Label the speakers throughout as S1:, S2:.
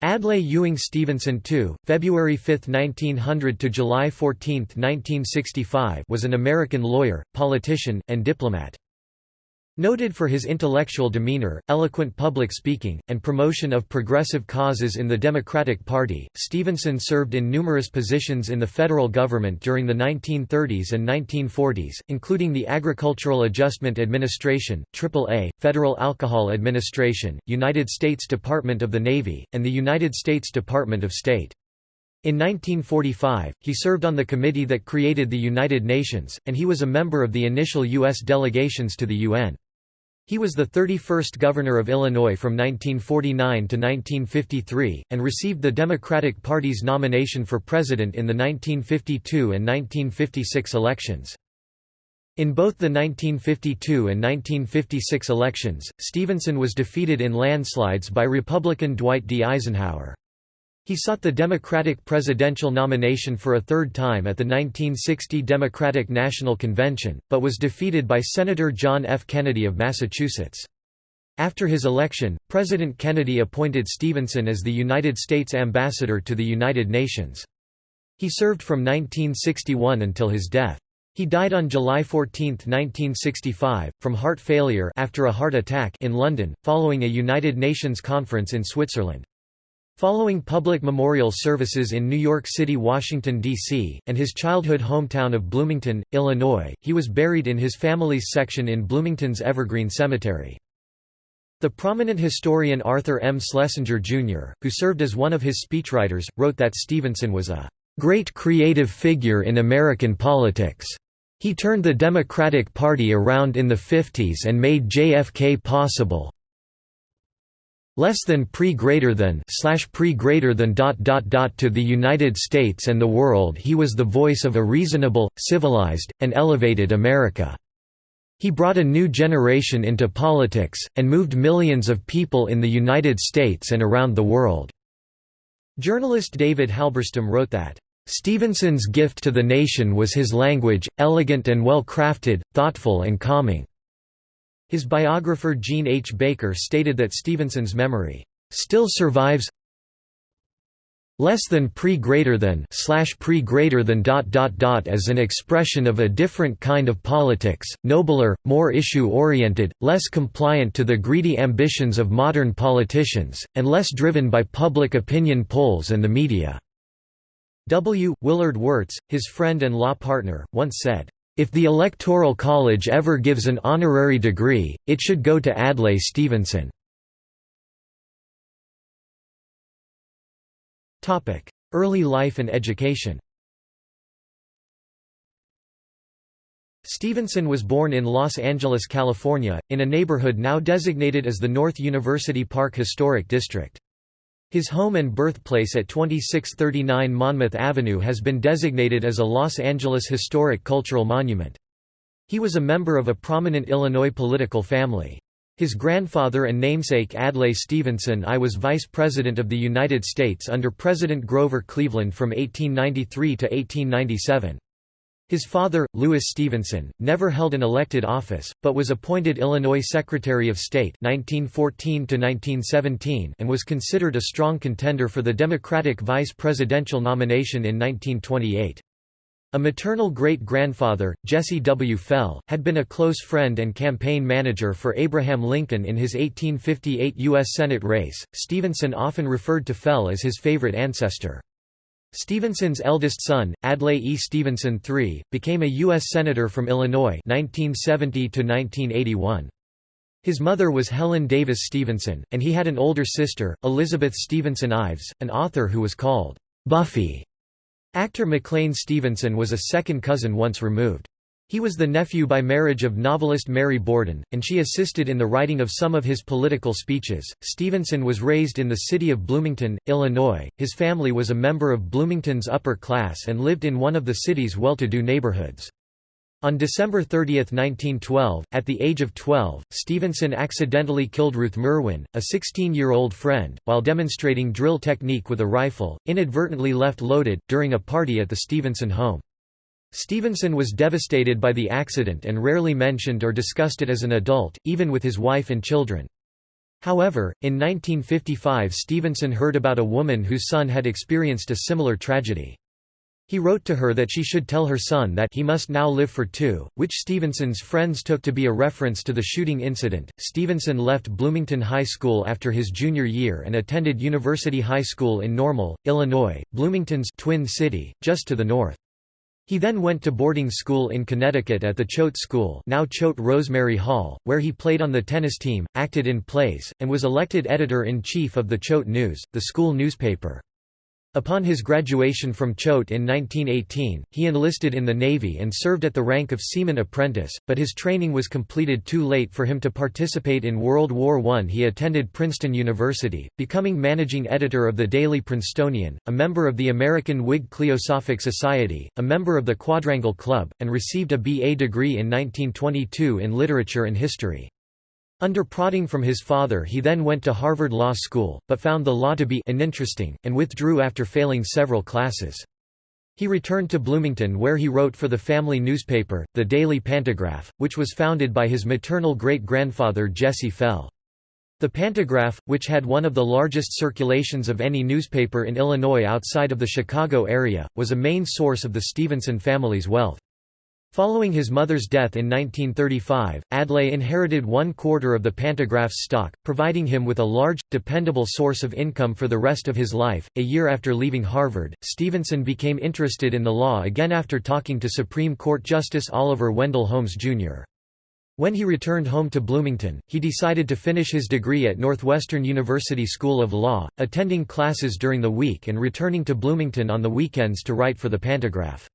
S1: Adlai Ewing Stevenson II, February 5, 1900 to July 14, 1965, was an American lawyer, politician, and diplomat. Noted for his intellectual demeanor, eloquent public speaking, and promotion of progressive causes in the Democratic Party, Stevenson served in numerous positions in the federal government during the 1930s and 1940s, including the Agricultural Adjustment Administration, AAA, Federal Alcohol Administration, United States Department of the Navy, and the United States Department of State. In 1945, he served on the committee that created the United Nations, and he was a member of the initial U.S. delegations to the UN. He was the 31st governor of Illinois from 1949 to 1953, and received the Democratic Party's nomination for president in the 1952 and 1956 elections. In both the 1952 and 1956 elections, Stevenson was defeated in landslides by Republican Dwight D. Eisenhower. He sought the Democratic presidential nomination for a third time at the 1960 Democratic National Convention, but was defeated by Senator John F. Kennedy of Massachusetts. After his election, President Kennedy appointed Stevenson as the United States Ambassador to the United Nations. He served from 1961 until his death. He died on July 14, 1965, from heart failure after a heart attack in London, following a United Nations conference in Switzerland. Following public memorial services in New York City, Washington, D.C., and his childhood hometown of Bloomington, Illinois, he was buried in his family's section in Bloomington's Evergreen Cemetery. The prominent historian Arthur M. Schlesinger, Jr., who served as one of his speechwriters, wrote that Stevenson was a "...great creative figure in American politics." He turned the Democratic Party around in the 50s and made JFK possible, less than pre greater than slash pre greater than dot dot dot to the United States and the world he was the voice of a reasonable, civilized, and elevated America. He brought a new generation into politics, and moved millions of people in the United States and around the world." Journalist David Halberstam wrote that, "...Stevenson's gift to the nation was his language, elegant and well-crafted, thoughtful and calming." His biographer Jean H. Baker stated that Stevenson's memory still survives less than pre greater than slash pre greater than dot dot dot as an expression of a different kind of politics, nobler, more issue-oriented, less compliant to the greedy ambitions of modern politicians, and less driven by public opinion polls and the media." W. Willard Wirtz, his friend and law partner, once said, if the Electoral College ever gives an honorary degree, it should go to Adlai Stevenson. Early life and education Stevenson was born in Los Angeles, California, in a neighborhood now designated as the North University Park Historic District. His home and birthplace at 2639 Monmouth Avenue has been designated as a Los Angeles Historic Cultural Monument. He was a member of a prominent Illinois political family. His grandfather and namesake Adlai Stevenson I was Vice President of the United States under President Grover Cleveland from 1893 to 1897. His father, Louis Stevenson, never held an elected office, but was appointed Illinois Secretary of State 1914 and was considered a strong contender for the Democratic vice presidential nomination in 1928. A maternal great-grandfather, Jesse W. Fell, had been a close friend and campaign manager for Abraham Lincoln in his 1858 U.S. Senate race. Stevenson often referred to Fell as his favorite ancestor. Stevenson's eldest son, Adlai E. Stevenson III, became a U.S. Senator from Illinois 1970 -1981. His mother was Helen Davis Stevenson, and he had an older sister, Elizabeth Stevenson Ives, an author who was called Buffy. Actor McLean Stevenson was a second cousin once removed. He was the nephew by marriage of novelist Mary Borden, and she assisted in the writing of some of his political speeches. Stevenson was raised in the city of Bloomington, Illinois. His family was a member of Bloomington's upper class and lived in one of the city's well to do neighborhoods. On December 30, 1912, at the age of 12, Stevenson accidentally killed Ruth Merwin, a 16-year-old friend, while demonstrating drill technique with a rifle, inadvertently left loaded, during a party at the Stevenson home. Stevenson was devastated by the accident and rarely mentioned or discussed it as an adult, even with his wife and children. However, in 1955 Stevenson heard about a woman whose son had experienced a similar tragedy. He wrote to her that she should tell her son that he must now live for two, which Stevenson's friends took to be a reference to the shooting incident. Stevenson left Bloomington High School after his junior year and attended University High School in Normal, Illinois, Bloomington's twin city, just to the north. He then went to boarding school in Connecticut at the Choate School now Choate Rosemary Hall, where he played on the tennis team, acted in plays, and was elected editor-in-chief of the Choate News, the school newspaper. Upon his graduation from Choate in 1918, he enlisted in the Navy and served at the rank of seaman apprentice, but his training was completed too late for him to participate in World War I. He attended Princeton University, becoming managing editor of the Daily Princetonian, a member of the American Whig Cliosophic Society, a member of the Quadrangle Club, and received a B.A. degree in 1922 in literature and history. Under prodding from his father he then went to Harvard Law School, but found the law to be uninteresting, and withdrew after failing several classes. He returned to Bloomington where he wrote for the family newspaper, the Daily Pantagraph, which was founded by his maternal great-grandfather Jesse Fell. The Pantagraph, which had one of the largest circulations of any newspaper in Illinois outside of the Chicago area, was a main source of the Stevenson family's wealth. Following his mother's death in 1935, Adlai inherited one quarter of the Pantagraph's stock, providing him with a large, dependable source of income for the rest of his life. A year after leaving Harvard, Stevenson became interested in the law again after talking to Supreme Court Justice Oliver Wendell Holmes, Jr. When he returned home to Bloomington, he decided to finish his degree at Northwestern University School of Law, attending classes during the week and returning to Bloomington on the weekends to write for the Pantagraph.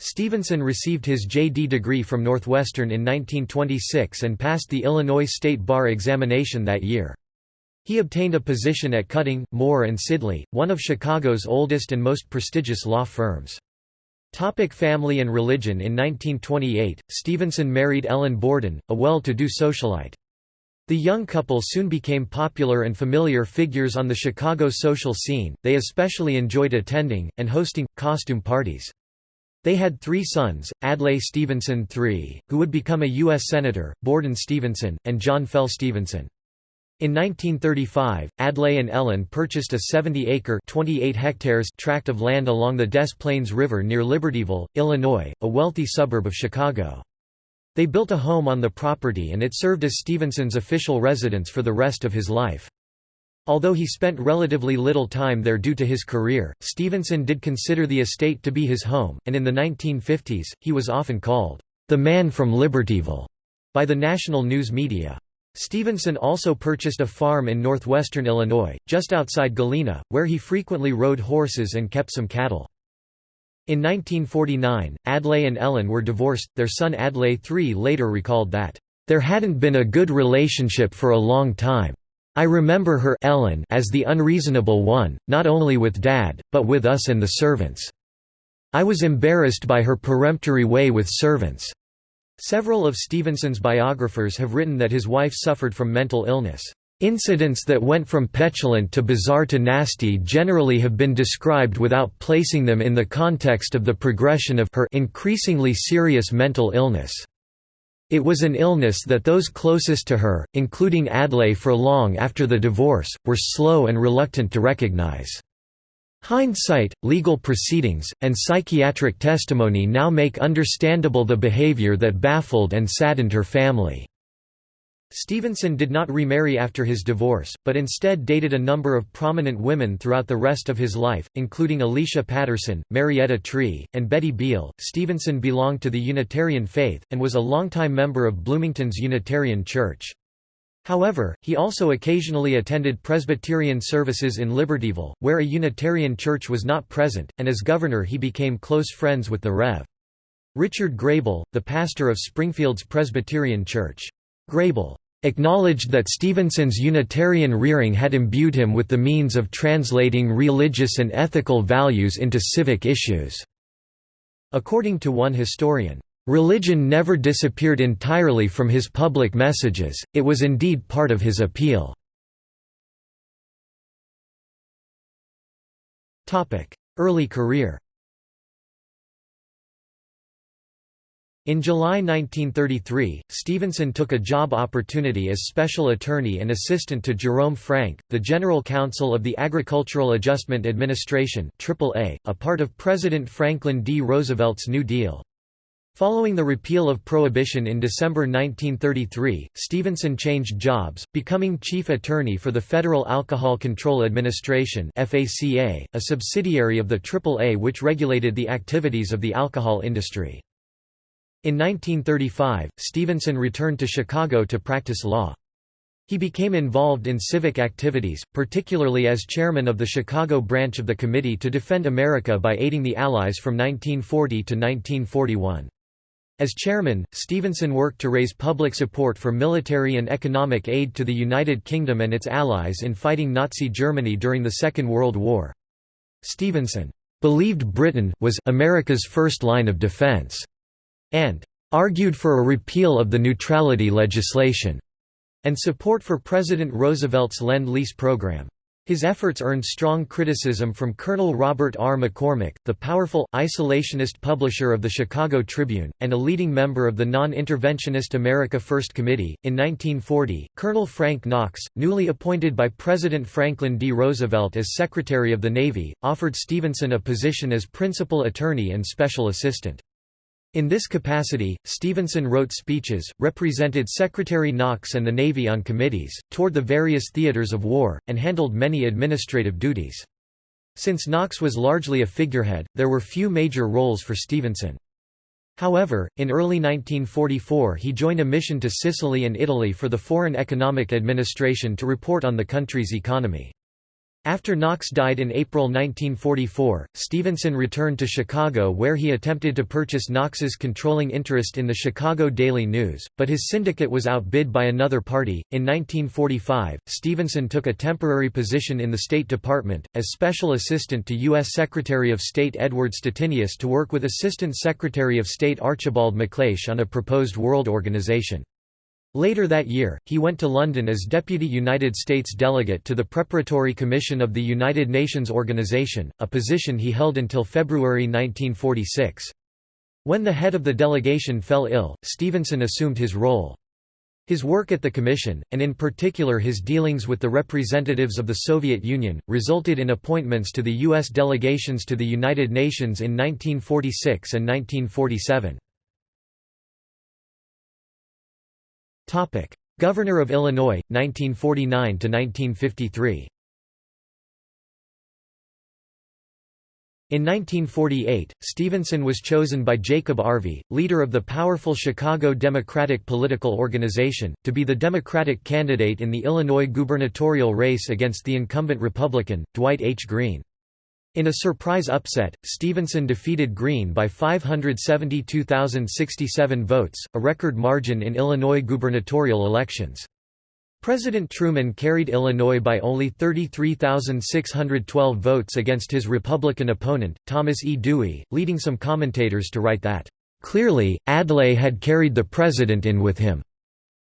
S1: Stevenson received his J.D. degree from Northwestern in 1926 and passed the Illinois State Bar examination that year. He obtained a position at Cutting, Moore and Sidley, one of Chicago's oldest and most prestigious law firms. Topic family and religion In 1928, Stevenson married Ellen Borden, a well-to-do socialite. The young couple soon became popular and familiar figures on the Chicago social scene, they especially enjoyed attending, and hosting, costume parties. They had three sons, Adlai Stevenson III, who would become a U.S. Senator, Borden Stevenson, and John Fell Stevenson. In 1935, Adlai and Ellen purchased a 70-acre tract of land along the Des Plaines River near Libertyville, Illinois, a wealthy suburb of Chicago. They built a home on the property and it served as Stevenson's official residence for the rest of his life. Although he spent relatively little time there due to his career, Stevenson did consider the estate to be his home, and in the 1950s, he was often called, "...the man from Libertyville," by the national news media. Stevenson also purchased a farm in northwestern Illinois, just outside Galena, where he frequently rode horses and kept some cattle. In 1949, Adlai and Ellen were divorced. Their son Adlai III later recalled that, There hadn't been a good relationship for a long time. I remember her Ellen as the unreasonable one, not only with Dad, but with us and the servants. I was embarrassed by her peremptory way with servants." Several of Stevenson's biographers have written that his wife suffered from mental illness. Incidents that went from petulant to bizarre to nasty generally have been described without placing them in the context of the progression of her increasingly serious mental illness. It was an illness that those closest to her, including Adlai for long after the divorce, were slow and reluctant to recognize. Hindsight, legal proceedings, and psychiatric testimony now make understandable the behavior that baffled and saddened her family. Stevenson did not remarry after his divorce, but instead dated a number of prominent women throughout the rest of his life, including Alicia Patterson, Marietta Tree, and Betty Beal. Stevenson belonged to the Unitarian faith, and was a longtime member of Bloomington's Unitarian Church. However, he also occasionally attended Presbyterian services in Libertyville, where a Unitarian church was not present, and as governor he became close friends with the Rev. Richard Graebel, the pastor of Springfield's Presbyterian Church. Graebel acknowledged that Stevenson's Unitarian rearing had imbued him with the means of translating religious and ethical values into civic issues. According to one historian, "...religion never disappeared entirely from his public messages, it was indeed part of his appeal." Early career In July 1933, Stevenson took a job opportunity as special attorney and assistant to Jerome Frank, the general counsel of the Agricultural Adjustment Administration AAA, a part of President Franklin D. Roosevelt's New Deal. Following the repeal of Prohibition in December 1933, Stevenson changed jobs, becoming chief attorney for the Federal Alcohol Control Administration a subsidiary of the AAA which regulated the activities of the alcohol industry. In 1935, Stevenson returned to Chicago to practice law. He became involved in civic activities, particularly as chairman of the Chicago branch of the Committee to Defend America by aiding the Allies from 1940 to 1941. As chairman, Stevenson worked to raise public support for military and economic aid to the United Kingdom and its allies in fighting Nazi Germany during the Second World War. Stevenson believed Britain was America's first line of defense and argued for a repeal of the neutrality legislation, and support for President Roosevelt's Lend-Lease program. His efforts earned strong criticism from Colonel Robert R. McCormick, the powerful, isolationist publisher of the Chicago Tribune, and a leading member of the non-interventionist America First Committee. In 1940, Colonel Frank Knox, newly appointed by President Franklin D. Roosevelt as Secretary of the Navy, offered Stevenson a position as principal attorney and special assistant. In this capacity, Stevenson wrote speeches, represented Secretary Knox and the Navy on committees, toured the various theaters of war, and handled many administrative duties. Since Knox was largely a figurehead, there were few major roles for Stevenson. However, in early 1944 he joined a mission to Sicily and Italy for the Foreign Economic Administration to report on the country's economy. After Knox died in April 1944, Stevenson returned to Chicago where he attempted to purchase Knox's controlling interest in the Chicago Daily News, but his syndicate was outbid by another party. In 1945, Stevenson took a temporary position in the State Department, as Special Assistant to U.S. Secretary of State Edward Stettinius to work with Assistant Secretary of State Archibald MacLeish on a proposed world organization. Later that year, he went to London as Deputy United States Delegate to the Preparatory Commission of the United Nations Organization, a position he held until February 1946. When the head of the delegation fell ill, Stevenson assumed his role. His work at the Commission, and in particular his dealings with the representatives of the Soviet Union, resulted in appointments to the U.S. delegations to the United Nations in 1946 and 1947. Topic: Governor of Illinois 1949 to 1953. In 1948, Stevenson was chosen by Jacob Arvey, leader of the powerful Chicago Democratic political organization, to be the Democratic candidate in the Illinois gubernatorial race against the incumbent Republican, Dwight H. Green. In a surprise upset, Stevenson defeated Green by 572,067 votes, a record margin in Illinois gubernatorial elections. President Truman carried Illinois by only 33,612 votes against his Republican opponent, Thomas E. Dewey, leading some commentators to write that, "...clearly, Adlai had carried the president in with him."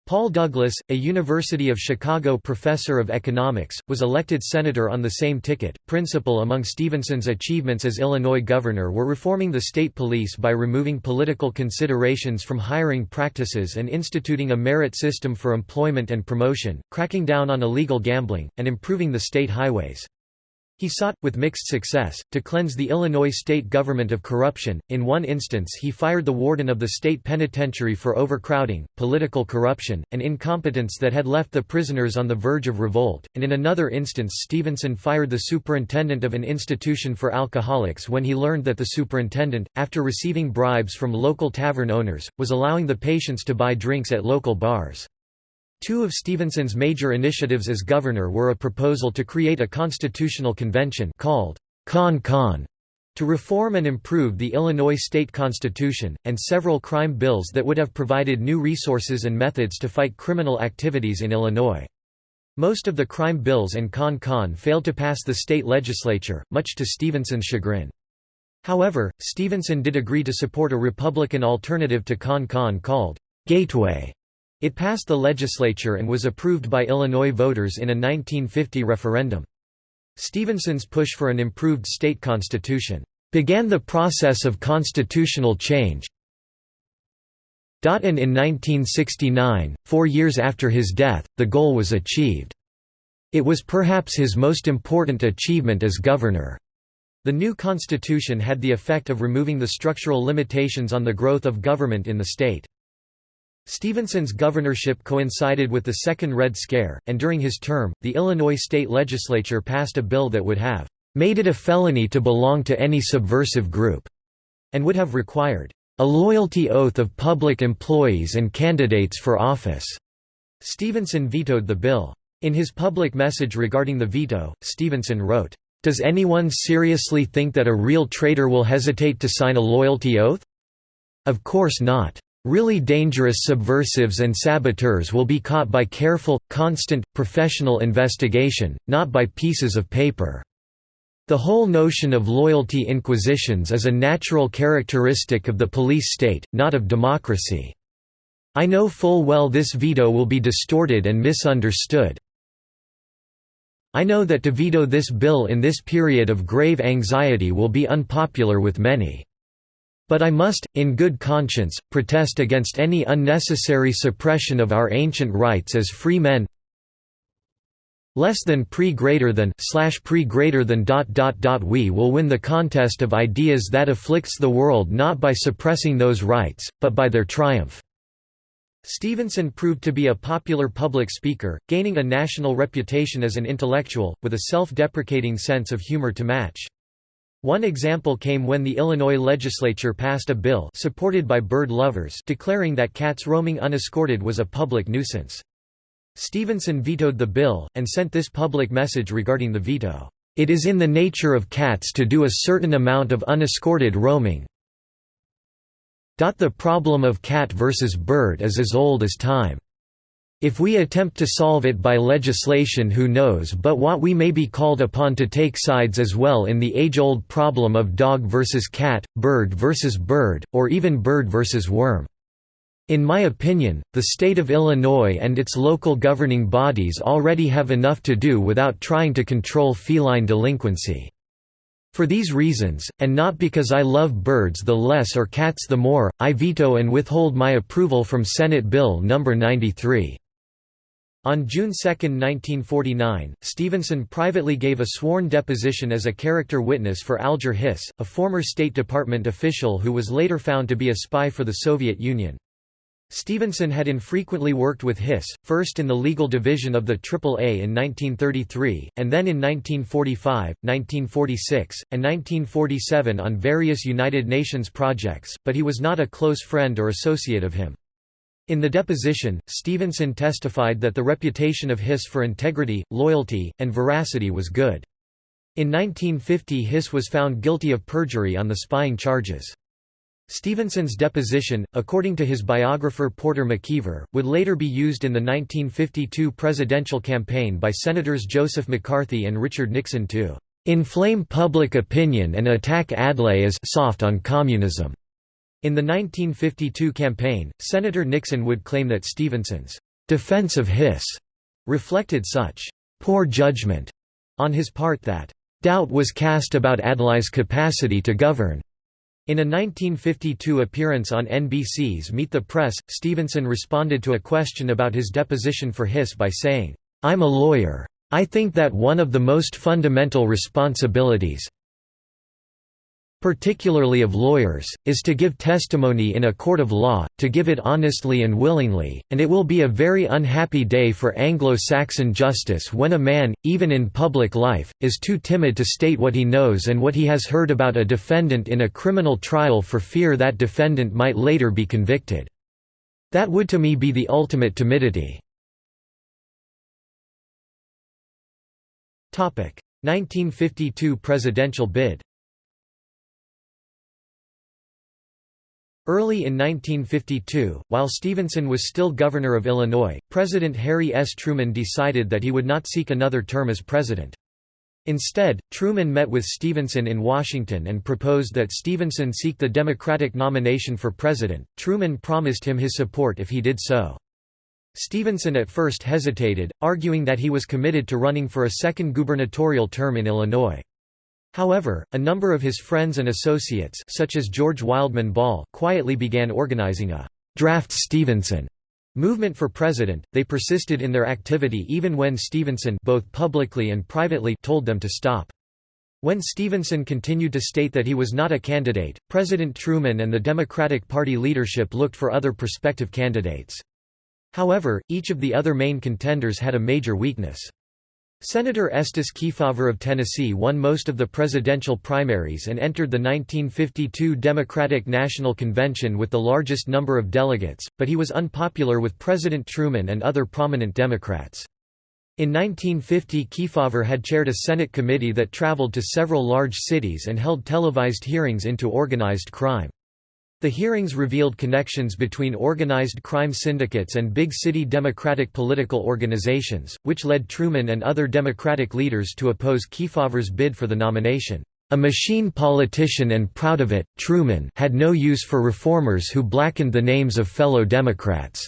S1: Paul Douglas, a University of Chicago professor of economics, was elected senator on the same ticket. Principal among Stevenson's achievements as Illinois governor were reforming the state police by removing political considerations from hiring practices and instituting a merit system for employment and promotion, cracking down on illegal gambling, and improving the state highways. He sought, with mixed success, to cleanse the Illinois state government of corruption. In one instance, he fired the warden of the state penitentiary for overcrowding, political corruption, and incompetence that had left the prisoners on the verge of revolt, and in another instance, Stevenson fired the superintendent of an institution for alcoholics when he learned that the superintendent, after receiving bribes from local tavern owners, was allowing the patients to buy drinks at local bars. Two of Stevenson's major initiatives as governor were a proposal to create a constitutional convention called Con Con to reform and improve the Illinois state constitution, and several crime bills that would have provided new resources and methods to fight criminal activities in Illinois. Most of the crime bills and Con Con failed to pass the state legislature, much to Stevenson's chagrin. However, Stevenson did agree to support a Republican alternative to Con Con called Gateway it passed the legislature and was approved by Illinois voters in a 1950 referendum. Stevenson's push for an improved state constitution began the process of constitutional change. And in 1969, four years after his death, the goal was achieved. It was perhaps his most important achievement as governor. The new constitution had the effect of removing the structural limitations on the growth of government in the state. Stevenson's governorship coincided with the Second Red Scare, and during his term, the Illinois state legislature passed a bill that would have made it a felony to belong to any subversive group, and would have required a loyalty oath of public employees and candidates for office. Stevenson vetoed the bill. In his public message regarding the veto, Stevenson wrote, "'Does anyone seriously think that a real traitor will hesitate to sign a loyalty oath? Of course not. Really dangerous subversives and saboteurs will be caught by careful, constant, professional investigation, not by pieces of paper. The whole notion of loyalty inquisitions is a natural characteristic of the police state, not of democracy. I know full well this veto will be distorted and misunderstood. I know that to veto this bill in this period of grave anxiety will be unpopular with many. But I must, in good conscience, protest against any unnecessary suppression of our ancient rights as free men less than pre greater than slash pre greater than dot dot dot we will win the contest of ideas that afflicts the world not by suppressing those rights, but by their triumph." Stevenson proved to be a popular public speaker, gaining a national reputation as an intellectual, with a self-deprecating sense of humor to match. One example came when the Illinois legislature passed a bill supported by bird lovers declaring that cats roaming unescorted was a public nuisance. Stevenson vetoed the bill, and sent this public message regarding the veto, "...it is in the nature of cats to do a certain amount of unescorted roaming. The problem of cat versus bird is as old as time. If we attempt to solve it by legislation who knows but what we may be called upon to take sides as well in the age-old problem of dog versus cat, bird versus bird, or even bird versus worm. In my opinion, the state of Illinois and its local governing bodies already have enough to do without trying to control feline delinquency. For these reasons, and not because I love birds the less or cats the more, I veto and withhold my approval from Senate Bill No. 93. On June 2, 1949, Stevenson privately gave a sworn deposition as a character witness for Alger Hiss, a former State Department official who was later found to be a spy for the Soviet Union. Stevenson had infrequently worked with Hiss, first in the legal division of the AAA in 1933, and then in 1945, 1946, and 1947 on various United Nations projects, but he was not a close friend or associate of him. In the deposition, Stevenson testified that the reputation of Hiss for integrity, loyalty, and veracity was good. In 1950 Hiss was found guilty of perjury on the spying charges. Stevenson's deposition, according to his biographer Porter McKeever, would later be used in the 1952 presidential campaign by Senators Joseph McCarthy and Richard Nixon to "...inflame public opinion and attack Adlai as soft on communism." In the 1952 campaign, Senator Nixon would claim that Stevenson's defense of Hiss reflected such poor judgment on his part that doubt was cast about Adlai's capacity to govern. In a 1952 appearance on NBC's Meet the Press, Stevenson responded to a question about his deposition for Hiss by saying, "'I'm a lawyer. I think that one of the most fundamental responsibilities particularly of lawyers, is to give testimony in a court of law, to give it honestly and willingly, and it will be a very unhappy day for Anglo-Saxon justice when a man, even in public life, is too timid to state what he knows and what he has heard about a defendant in a criminal trial for fear that defendant might later be convicted. That would to me be the ultimate timidity. 1952 presidential bid Early in 1952, while Stevenson was still governor of Illinois, President Harry S. Truman decided that he would not seek another term as president. Instead, Truman met with Stevenson in Washington and proposed that Stevenson seek the Democratic nomination for president. Truman promised him his support if he did so. Stevenson at first hesitated, arguing that he was committed to running for a second gubernatorial term in Illinois. However, a number of his friends and associates such as George Wildman Ball quietly began organizing a draft Stevenson movement for president, they persisted in their activity even when Stevenson both publicly and privately told them to stop. When Stevenson continued to state that he was not a candidate, President Truman and the Democratic Party leadership looked for other prospective candidates. However, each of the other main contenders had a major weakness. Senator Estes Kefauver of Tennessee won most of the presidential primaries and entered the 1952 Democratic National Convention with the largest number of delegates, but he was unpopular with President Truman and other prominent Democrats. In 1950 Kefauver had chaired a Senate committee that traveled to several large cities and held televised hearings into organized crime. The hearings revealed connections between organized crime syndicates and big city Democratic political organizations, which led Truman and other Democratic leaders to oppose Kefauver's bid for the nomination. A machine politician and proud of it, Truman had no use for reformers who blackened the names of fellow Democrats.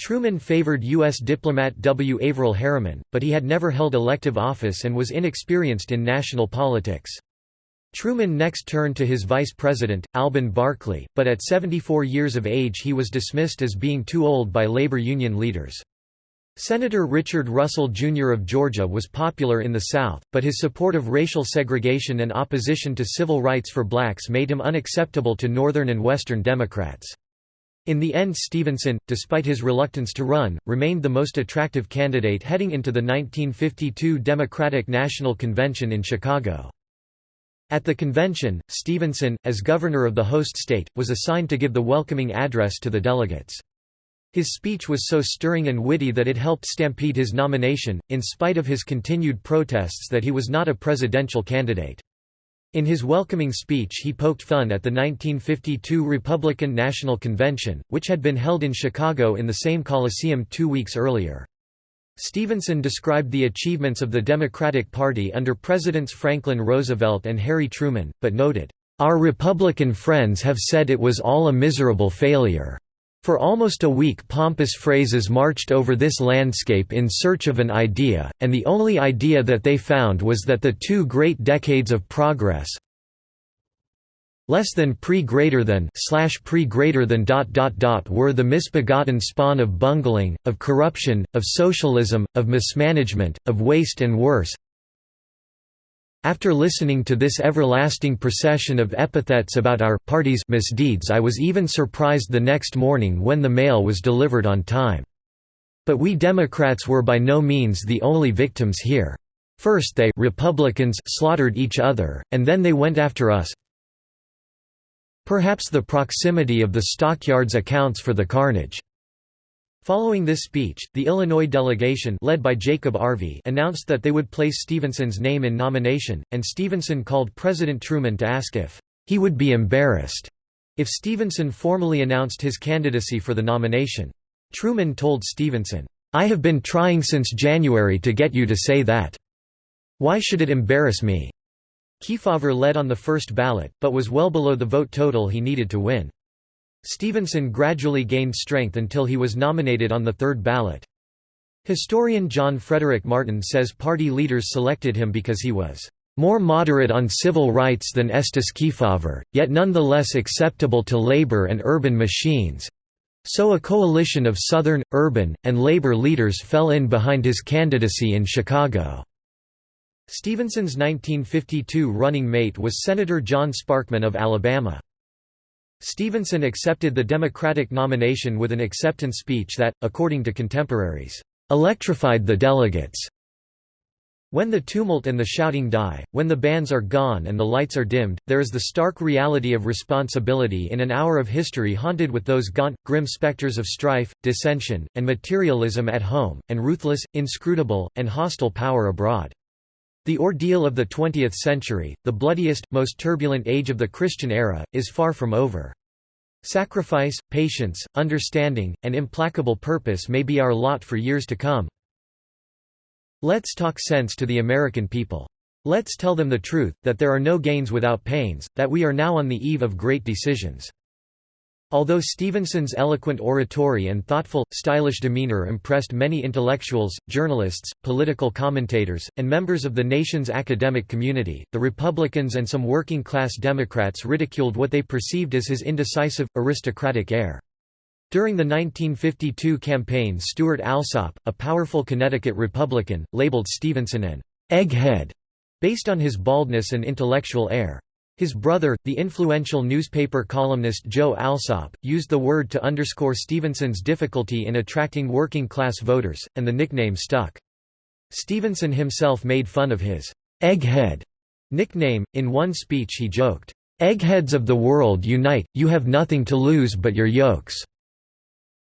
S1: Truman favored U.S. diplomat W. Averell Harriman, but he had never held elective office and was inexperienced in national politics. Truman next turned to his vice president, Alben Barkley, but at 74 years of age he was dismissed as being too old by labor union leaders. Senator Richard Russell, Jr. of Georgia was popular in the South, but his support of racial segregation and opposition to civil rights for blacks made him unacceptable to Northern and Western Democrats. In the end Stevenson, despite his reluctance to run, remained the most attractive candidate heading into the 1952 Democratic National Convention in Chicago. At the convention, Stevenson, as governor of the host state, was assigned to give the welcoming address to the delegates. His speech was so stirring and witty that it helped stampede his nomination, in spite of his continued protests that he was not a presidential candidate. In his welcoming speech he poked fun at the 1952 Republican National Convention, which had been held in Chicago in the same Coliseum two weeks earlier. Stevenson described the achievements of the Democratic Party under Presidents Franklin Roosevelt and Harry Truman, but noted, "...our Republican friends have said it was all a miserable failure." For almost a week pompous phrases marched over this landscape in search of an idea, and the only idea that they found was that the two great decades of progress, less than pre greater than slash pre greater than dot dot dot were the misbegotten spawn of bungling, of corruption, of socialism, of mismanagement, of waste and worse. After listening to this everlasting procession of epithets about our party's misdeeds I was even surprised the next morning when the mail was delivered on time. But we Democrats were by no means the only victims here. First they Republicans slaughtered each other, and then they went after us, Perhaps the proximity of the stockyards accounts for the carnage. Following this speech, the Illinois delegation led by Jacob Arvey announced that they would place Stevenson's name in nomination, and Stevenson called President Truman to ask if he would be embarrassed if Stevenson formally announced his candidacy for the nomination. Truman told Stevenson, "'I have been trying since January to get you to say that. Why should it embarrass me?' Kefauver led on the first ballot, but was well below the vote total he needed to win. Stevenson gradually gained strength until he was nominated on the third ballot. Historian John Frederick Martin says party leaders selected him because he was more moderate on civil rights than Estes Kefauver, yet nonetheless acceptable to labor and urban machines. So a coalition of Southern, urban, and labor leaders fell in behind his candidacy in Chicago. Stevenson's 1952 running mate was Senator John Sparkman of Alabama. Stevenson accepted the Democratic nomination with an acceptance speech that, according to contemporaries, electrified the delegates. When the tumult and the shouting die, when the bands are gone and the lights are dimmed, there is the stark reality of responsibility in an hour of history haunted with those gaunt, grim specters of strife, dissension, and materialism at home, and ruthless, inscrutable, and hostile power abroad. The ordeal of the 20th century, the bloodiest, most turbulent age of the Christian era, is far from over. Sacrifice, patience, understanding, and implacable purpose may be our lot for years to come. Let's talk sense to the American people. Let's tell them the truth, that there are no gains without pains, that we are now on the eve of great decisions. Although Stevenson's eloquent oratory and thoughtful, stylish demeanor impressed many intellectuals, journalists, political commentators, and members of the nation's academic community, the Republicans and some working-class Democrats ridiculed what they perceived as his indecisive, aristocratic air. During the 1952 campaign Stewart Alsop, a powerful Connecticut Republican, labeled Stevenson an «egghead» based on his baldness and intellectual air. His brother, the influential newspaper columnist Joe Alsop, used the word to underscore Stevenson's difficulty in attracting working-class voters, and the nickname stuck. Stevenson himself made fun of his «egghead» nickname. In one speech he joked, "'Eggheads of the world unite, you have nothing to lose but your yolks."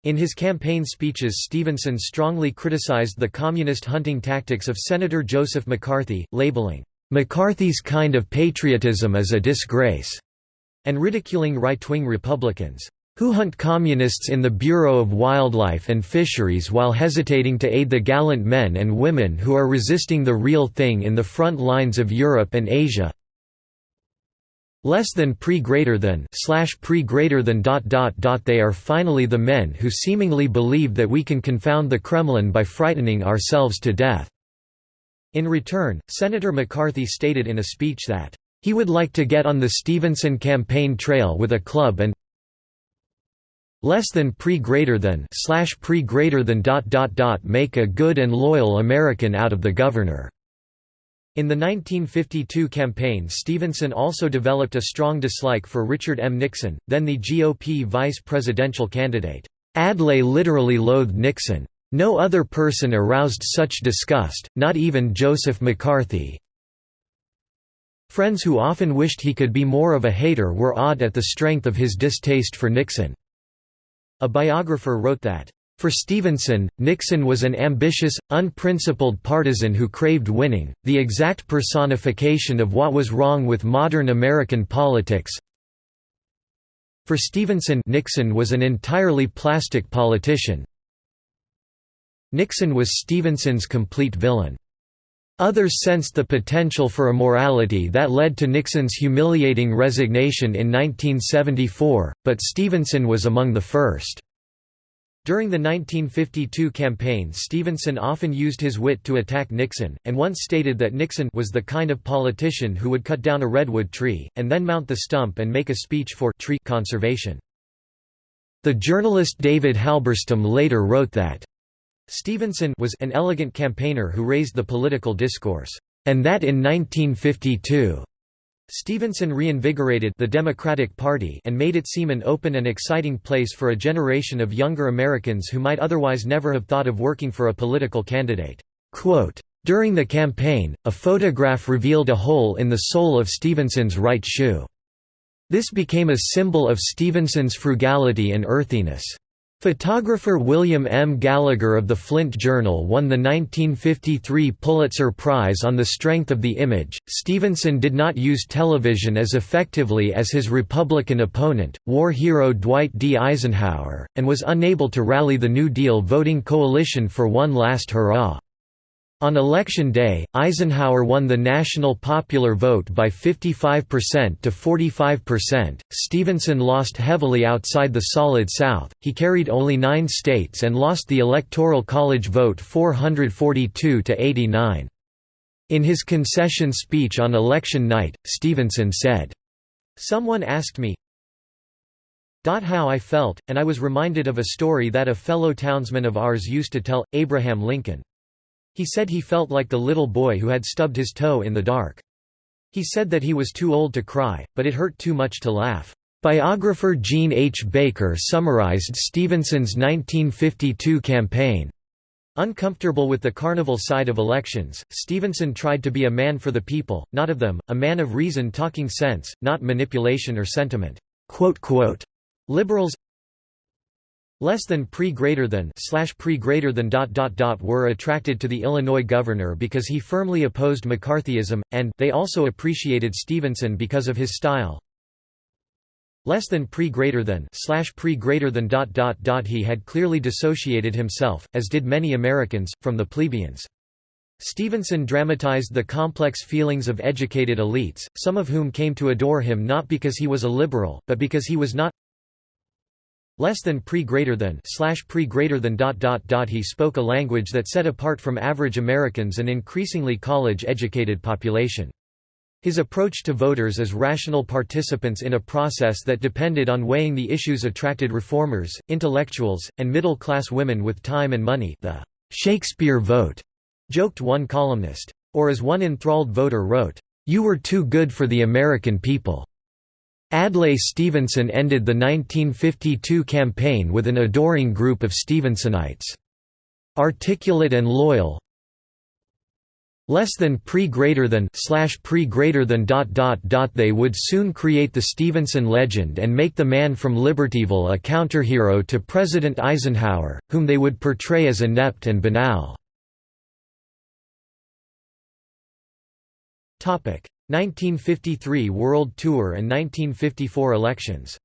S1: In his campaign speeches Stevenson strongly criticized the communist hunting tactics of Senator Joseph McCarthy, labeling, "'McCarthy's kind of patriotism is a disgrace' and ridiculing right-wing Republicans who hunt communists in the Bureau of Wildlife and Fisheries while hesitating to aid the gallant men and women who are resisting the real thing in the front lines of Europe and Asia less than pre greater than slash pre greater than dot dot dot they are finally the men who seemingly believe that we can confound the Kremlin by frightening ourselves to death." In return, Senator McCarthy stated in a speech that, "...he would like to get on the Stevenson campaign trail with a club and less than pre greater than slash pre greater than dot dot dot make a good and loyal American out of the governor." In the 1952 campaign Stevenson also developed a strong dislike for Richard M. Nixon, then the GOP vice presidential candidate. Adlai literally loathed Nixon. No other person aroused such disgust, not even Joseph McCarthy. Friends who often wished he could be more of a hater were awed at the strength of his distaste for Nixon. A biographer wrote that, for Stevenson, Nixon was an ambitious, unprincipled partisan who craved winning, the exact personification of what was wrong with modern American politics. For Stevenson Nixon was an entirely plastic politician. Nixon was Stevenson's complete villain. Others sensed the potential for a morality that led to Nixon's humiliating resignation in 1974, but Stevenson was among the first. During the 1952 campaign Stevenson often used his wit to attack Nixon, and once stated that Nixon was the kind of politician who would cut down a redwood tree, and then mount the stump and make a speech for tree conservation. The journalist David Halberstam later wrote that Stevenson was an elegant campaigner who raised the political discourse, and that in 1952 Stevenson reinvigorated the Democratic Party and made it seem an open and exciting place for a generation of younger Americans who might otherwise never have thought of working for a political candidate. Quote, During the campaign, a photograph revealed a hole in the sole of Stevenson's right shoe. This became a symbol of Stevenson's frugality and earthiness. Photographer William M. Gallagher of the Flint Journal won the 1953 Pulitzer Prize on the strength of the image. Stevenson did not use television as effectively as his Republican opponent, war hero Dwight D. Eisenhower, and was unable to rally the New Deal voting coalition for one last hurrah. On election day, Eisenhower won the national popular vote by 55% to 45%. Stevenson lost heavily outside the Solid South, he carried only nine states and lost the Electoral College vote 442 to 89. In his concession speech on election night, Stevenson said, Someone asked me, how I felt, and I was reminded of a story that a fellow townsman of ours used to tell, Abraham Lincoln. He said he felt like the little boy who had stubbed his toe in the dark. He said that he was too old to cry, but it hurt too much to laugh. Biographer Jean H. Baker summarized Stevenson's 1952 campaign. Uncomfortable with the carnival side of elections, Stevenson tried to be a man for the people, not of them, a man of reason talking sense, not manipulation or sentiment. Liberals less than pre greater than slash pre greater than dot dot dot were attracted to the Illinois governor because he firmly opposed McCarthyism, and they also appreciated Stevenson because of his style. Less than pre greater than slash pre greater than dot dot dot he had clearly dissociated himself, as did many Americans, from the plebeians. Stevenson dramatized the complex feelings of educated elites, some of whom came to adore him not because he was a liberal, but because he was not less than pre greater than slash pre greater than dot dot dot he spoke a language that set apart from average Americans an increasingly college educated population. His approach to voters as rational participants in a process that depended on weighing the issues attracted reformers, intellectuals, and middle-class women with time and money the Shakespeare vote, joked one columnist. Or as one enthralled voter wrote, "'You were too good for the American people." Adlai Stevenson ended the 1952 campaign with an adoring group of Stevensonites. Articulate and loyal, less than pre greater than slash pre greater than dot dot dot they would soon create the Stevenson legend and make the man from Libertyville a counterhero to President Eisenhower, whom they would portray as inept and banal. 1953 World Tour and 1954 elections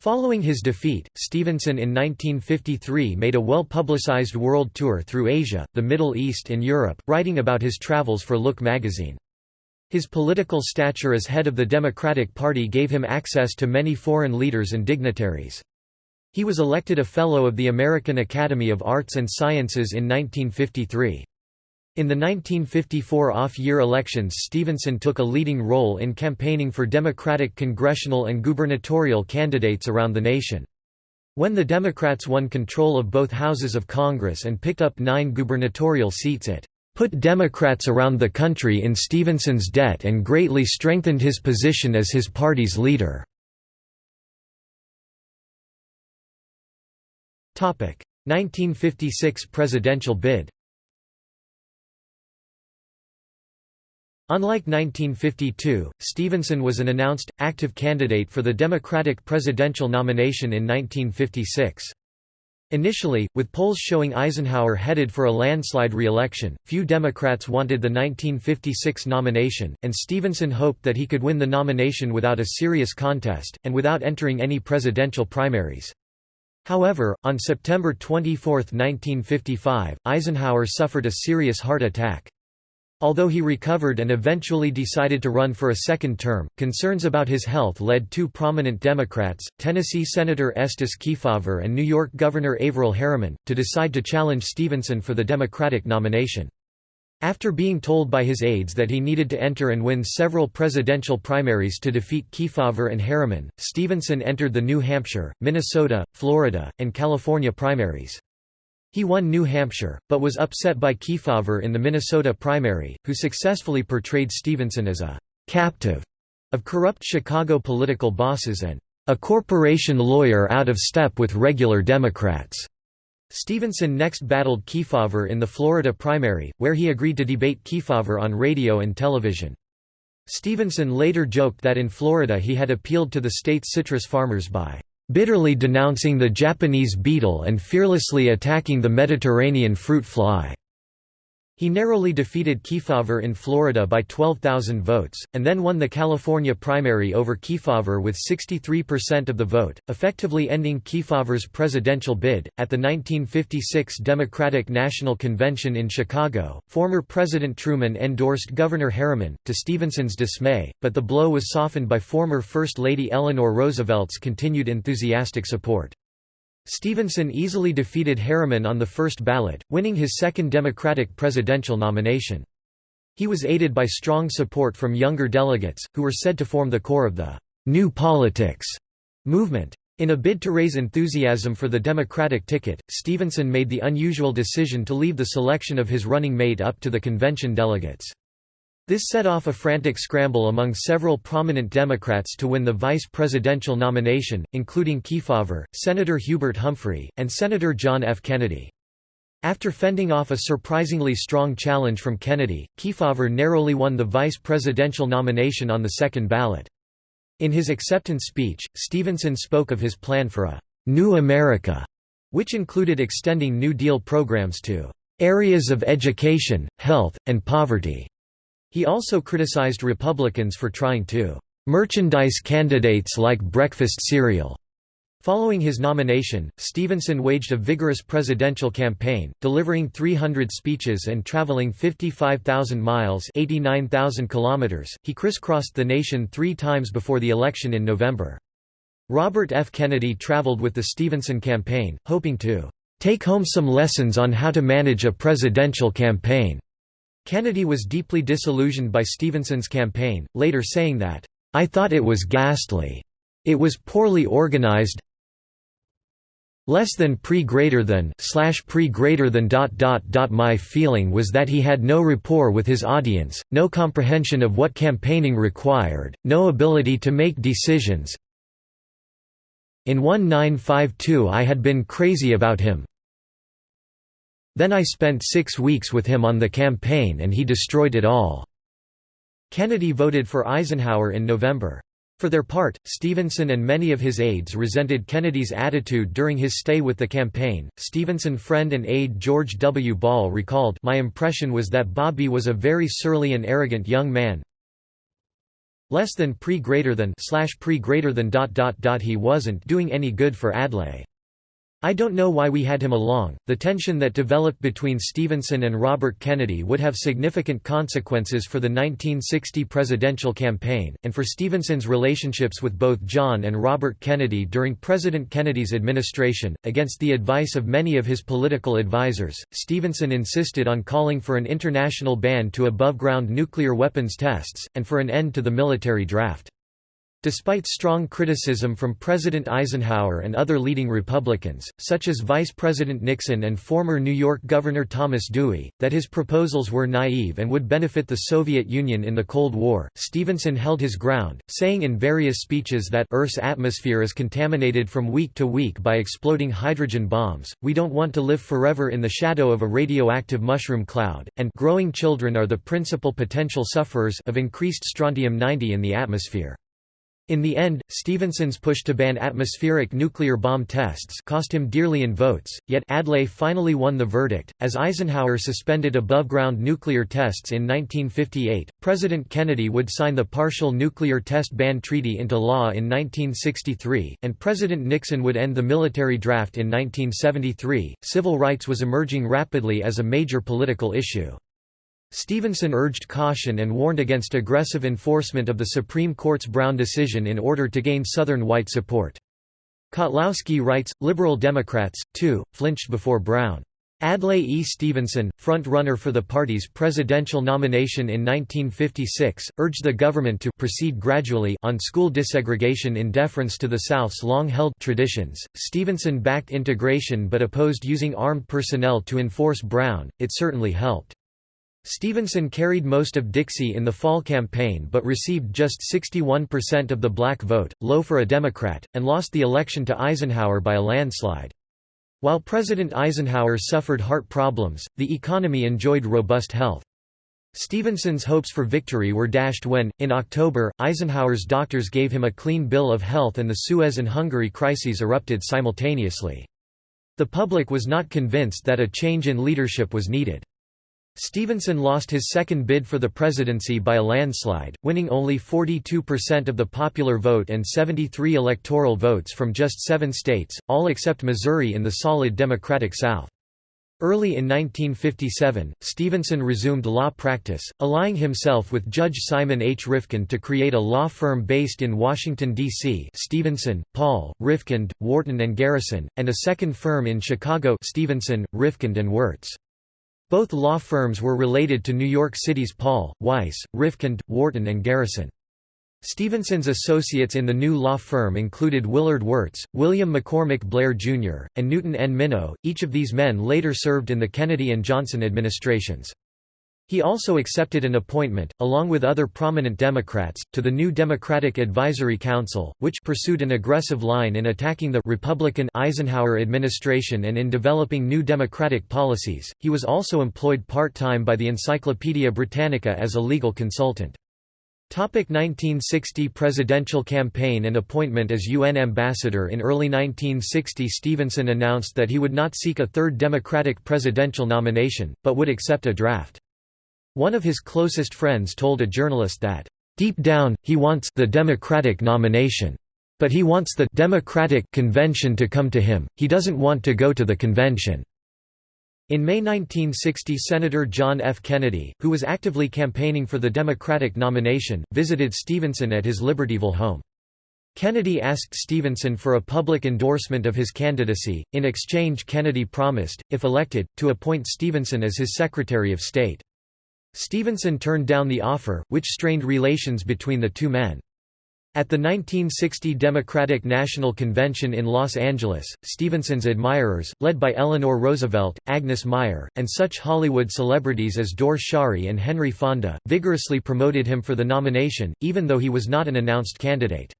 S1: Following his defeat, Stevenson in 1953 made a well-publicized world tour through Asia, the Middle East and Europe, writing about his travels for Look magazine. His political stature as head of the Democratic Party gave him access to many foreign leaders and dignitaries. He was elected a Fellow of the American Academy of Arts and Sciences in 1953. In the 1954 off-year elections Stevenson took a leading role in campaigning for Democratic congressional and gubernatorial candidates around the nation. When the Democrats won control of both houses of Congress and picked up nine gubernatorial seats it put Democrats around the country in Stevenson's debt and greatly strengthened his position as his party's leader. 1956 presidential bid Unlike 1952, Stevenson was an announced, active candidate for the Democratic presidential nomination in 1956. Initially, with polls showing Eisenhower headed for a landslide re-election, few Democrats wanted the 1956 nomination, and Stevenson hoped that he could win the nomination without a serious contest, and without entering any presidential primaries. However, on September 24, 1955, Eisenhower suffered a serious heart attack. Although he recovered and eventually decided to run for a second term, concerns about his health led two prominent Democrats, Tennessee Senator Estes Kefauver and New York Governor Averell Harriman, to decide to challenge Stevenson for the Democratic nomination. After being told by his aides that he needed to enter and win several presidential primaries to defeat Kefauver and Harriman, Stevenson entered the New Hampshire, Minnesota, Florida, and California primaries. He won New Hampshire, but was upset by Kefauver in the Minnesota primary, who successfully portrayed Stevenson as a «captive» of corrupt Chicago political bosses and «a corporation lawyer out of step with regular Democrats». Stevenson next battled Kefauver in the Florida primary, where he agreed to debate Kefauver on radio and television. Stevenson later joked that in Florida he had appealed to the state's citrus farmers by bitterly denouncing the Japanese beetle and fearlessly attacking the Mediterranean fruit fly. He narrowly defeated Kefauver in Florida by 12,000 votes, and then won the California primary over Kefauver with 63% of the vote, effectively ending Kefauver's presidential bid. At the 1956 Democratic National Convention in Chicago, former President Truman endorsed Governor Harriman, to Stevenson's dismay, but the blow was softened by former First Lady Eleanor Roosevelt's continued enthusiastic support. Stevenson easily defeated Harriman on the first ballot, winning his second Democratic presidential nomination. He was aided by strong support from younger delegates, who were said to form the core of the «New Politics» movement. In a bid to raise enthusiasm for the Democratic ticket, Stevenson made the unusual decision to leave the selection of his running mate up to the convention delegates. This set off a frantic scramble among several prominent Democrats to win the vice presidential nomination, including Kefauver, Senator Hubert Humphrey, and Senator John F. Kennedy. After fending off a surprisingly strong challenge from Kennedy, Kefauver narrowly won the vice presidential nomination on the second ballot. In his acceptance speech, Stevenson spoke of his plan for a «New America», which included extending New Deal programs to «areas of education, health, and poverty». He also criticized Republicans for trying to merchandise candidates like breakfast cereal. Following his nomination, Stevenson waged a vigorous presidential campaign, delivering 300 speeches and traveling 55,000 miles (89,000 kilometers). He crisscrossed the nation 3 times before the election in November. Robert F. Kennedy traveled with the Stevenson campaign, hoping to take home some lessons on how to manage a presidential campaign. Kennedy was deeply disillusioned by Stevenson's campaign, later saying that, "...I thought it was ghastly. It was poorly organized. Less than pre greater than slash pre greater than dot dot dot. My feeling was that he had no rapport with his audience no comprehension of what campaigning required no ability to make decisions. In 1952 I had been crazy about him then I spent six weeks with him on the campaign and he destroyed it all." Kennedy voted for Eisenhower in November. For their part, Stevenson and many of his aides resented Kennedy's attitude during his stay with the campaign. Stevenson friend and aide George W. Ball recalled, My impression was that Bobby was a very surly and arrogant young man. Less than pre greater than slash pre greater than dot dot dot he wasn't doing any good for Adlai. I don't know why we had him along. The tension that developed between Stevenson and Robert Kennedy would have significant consequences for the 1960 presidential campaign, and for Stevenson's relationships with both John and Robert Kennedy during President Kennedy's administration. Against the advice of many of his political advisers, Stevenson insisted on calling for an international ban to above ground nuclear weapons tests, and for an end to the military draft. Despite strong criticism from President Eisenhower and other leading Republicans, such as Vice President Nixon and former New York Governor Thomas Dewey, that his proposals were naive and would benefit the Soviet Union in the Cold War, Stevenson held his ground, saying in various speeches that Earth's atmosphere is contaminated from week to week by exploding hydrogen bombs, we don't want to live forever in the shadow of a radioactive mushroom cloud, and growing children are the principal potential sufferers of increased strontium-90 in the atmosphere. In the end, Stevenson's push to ban atmospheric nuclear bomb tests cost him dearly in votes, yet Adlai finally won the verdict. As Eisenhower suspended above-ground nuclear tests in 1958, President Kennedy would sign the Partial Nuclear Test Ban Treaty into law in 1963, and President Nixon would end the military draft in 1973. Civil rights was emerging rapidly as a major political issue. Stevenson urged caution and warned against aggressive enforcement of the Supreme Court's Brown decision in order to gain Southern white support. Kotlowski writes, liberal Democrats, too, flinched before Brown. Adlai E. Stevenson, front-runner for the party's presidential nomination in 1956, urged the government to proceed gradually on school desegregation in deference to the South's long-held traditions. Stevenson backed integration but opposed using armed personnel to enforce Brown. It certainly helped. Stevenson carried most of Dixie in the fall campaign but received just 61% of the black vote, low for a Democrat, and lost the election to Eisenhower by a landslide. While President Eisenhower suffered heart problems, the economy enjoyed robust health. Stevenson's hopes for victory were dashed when, in October, Eisenhower's doctors gave him a clean bill of health and the Suez and Hungary crises erupted simultaneously. The public was not convinced that a change in leadership was needed. Stevenson lost his second bid for the presidency by a landslide, winning only 42% of the popular vote and 73 electoral votes from just seven states, all except Missouri in the solid Democratic South. Early in 1957, Stevenson resumed law practice, allying himself with Judge Simon H. Rifkind to create a law firm based in Washington, D.C. Stevenson, Paul, Rifkind, Wharton and Garrison, and a second firm in Chicago Stevenson, Rifkind and Wirtz. Both law firms were related to New York City's Paul, Weiss, Rifkind, Wharton and Garrison. Stevenson's associates in the new law firm included Willard Wirtz, William McCormick Blair Jr., and Newton N. Minow, each of these men later served in the Kennedy and Johnson administrations. He also accepted an appointment, along with other prominent Democrats, to the new Democratic Advisory Council, which pursued an aggressive line in attacking the Republican Eisenhower administration and in developing new Democratic policies. He was also employed part-time by the Encyclopaedia Britannica as a legal consultant. 1960 presidential campaign and appointment as UN ambassador In early 1960 Stevenson announced that he would not seek a third Democratic presidential nomination, but would accept a draft. One of his closest friends told a journalist that, "...deep down, he wants the Democratic nomination. But he wants the Democratic convention to come to him, he doesn't want to go to the convention." In May 1960 Senator John F. Kennedy, who was actively campaigning for the Democratic nomination, visited Stevenson at his Libertyville home. Kennedy asked Stevenson for a public endorsement of his candidacy. In exchange, Kennedy promised, if elected, to appoint Stevenson as his Secretary of State. Stevenson turned down the offer, which strained relations between the two men. At the 1960 Democratic National Convention in Los Angeles, Stevenson's admirers, led by Eleanor Roosevelt, Agnes Meyer, and such Hollywood celebrities as Dore Schary and Henry Fonda, vigorously promoted him for the nomination, even though he was not an announced candidate.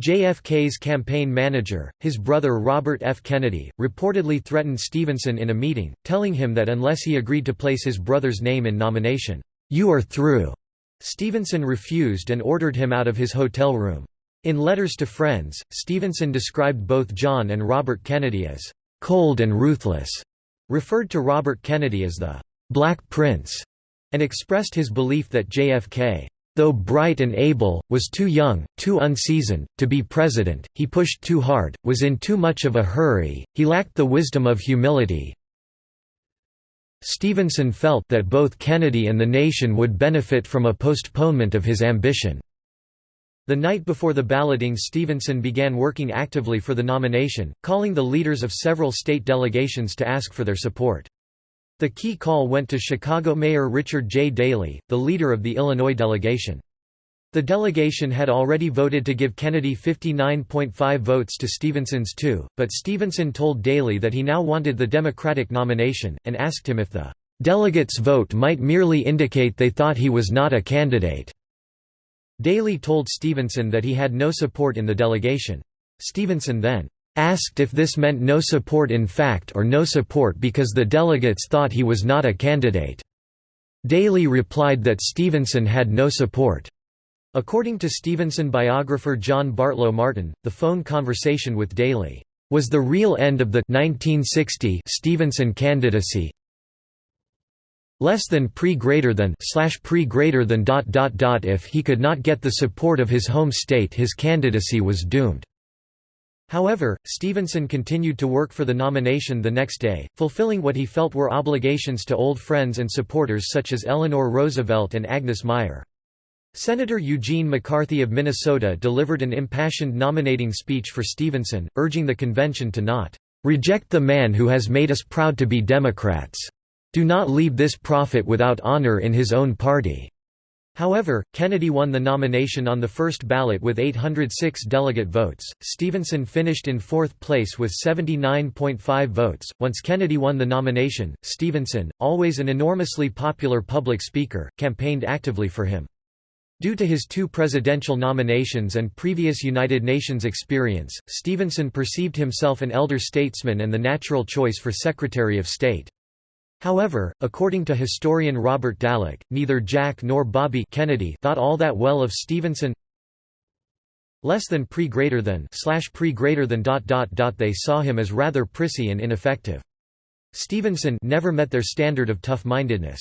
S1: JFK's campaign manager, his brother Robert F. Kennedy, reportedly threatened Stevenson in a meeting, telling him that unless he agreed to place his brother's name in nomination, "'You are through'". Stevenson refused and ordered him out of his hotel room. In letters to friends, Stevenson described both John and Robert Kennedy as "'cold and ruthless'", referred to Robert Kennedy as the "'Black Prince'", and expressed his belief that JFK Though bright and able, was too young, too unseasoned, to be president, he pushed too hard, was in too much of a hurry, he lacked the wisdom of humility. Stevenson felt that both Kennedy and the nation would benefit from a postponement of his ambition. The night before the balloting Stevenson began working actively for the nomination, calling the leaders of several state delegations to ask for their support. The key call went to Chicago Mayor Richard J. Daley, the leader of the Illinois delegation. The delegation had already voted to give Kennedy 59.5 votes to Stevenson's 2, but Stevenson told Daley that he now wanted the Democratic nomination, and asked him if the delegates' vote might merely indicate they thought he was not a candidate. Daley told Stevenson that he had no support in the delegation. Stevenson then Asked if this meant no support in fact or no support because the delegates thought he was not a candidate. Daley replied that Stevenson had no support. According to Stevenson biographer John Bartlow Martin, the phone conversation with Daley was the real end of the 1960 Stevenson candidacy. Less than pre greater than slash pre greater than dot dot dot if he could not get the support of his home state his candidacy was doomed. However, Stevenson continued to work for the nomination the next day, fulfilling what he felt were obligations to old friends and supporters such as Eleanor Roosevelt and Agnes Meyer. Senator Eugene McCarthy of Minnesota delivered an impassioned nominating speech for Stevenson, urging the convention to not "...reject the man who has made us proud to be Democrats. Do not leave this prophet without honor in his own party." However, Kennedy won the nomination on the first ballot with 806 delegate votes. Stevenson finished in fourth place with 79.5 votes. Once Kennedy won the nomination, Stevenson, always an enormously popular public speaker, campaigned actively for him. Due to his two presidential nominations and previous United Nations experience, Stevenson perceived himself an elder statesman and the natural choice for Secretary of State. However, according to historian Robert Dallek, neither Jack nor Bobby Kennedy thought all that well of Stevenson. Less than pre greater than slash pre greater than dot dot dot they saw him as rather prissy and ineffective. Stevenson never met their standard of tough-mindedness.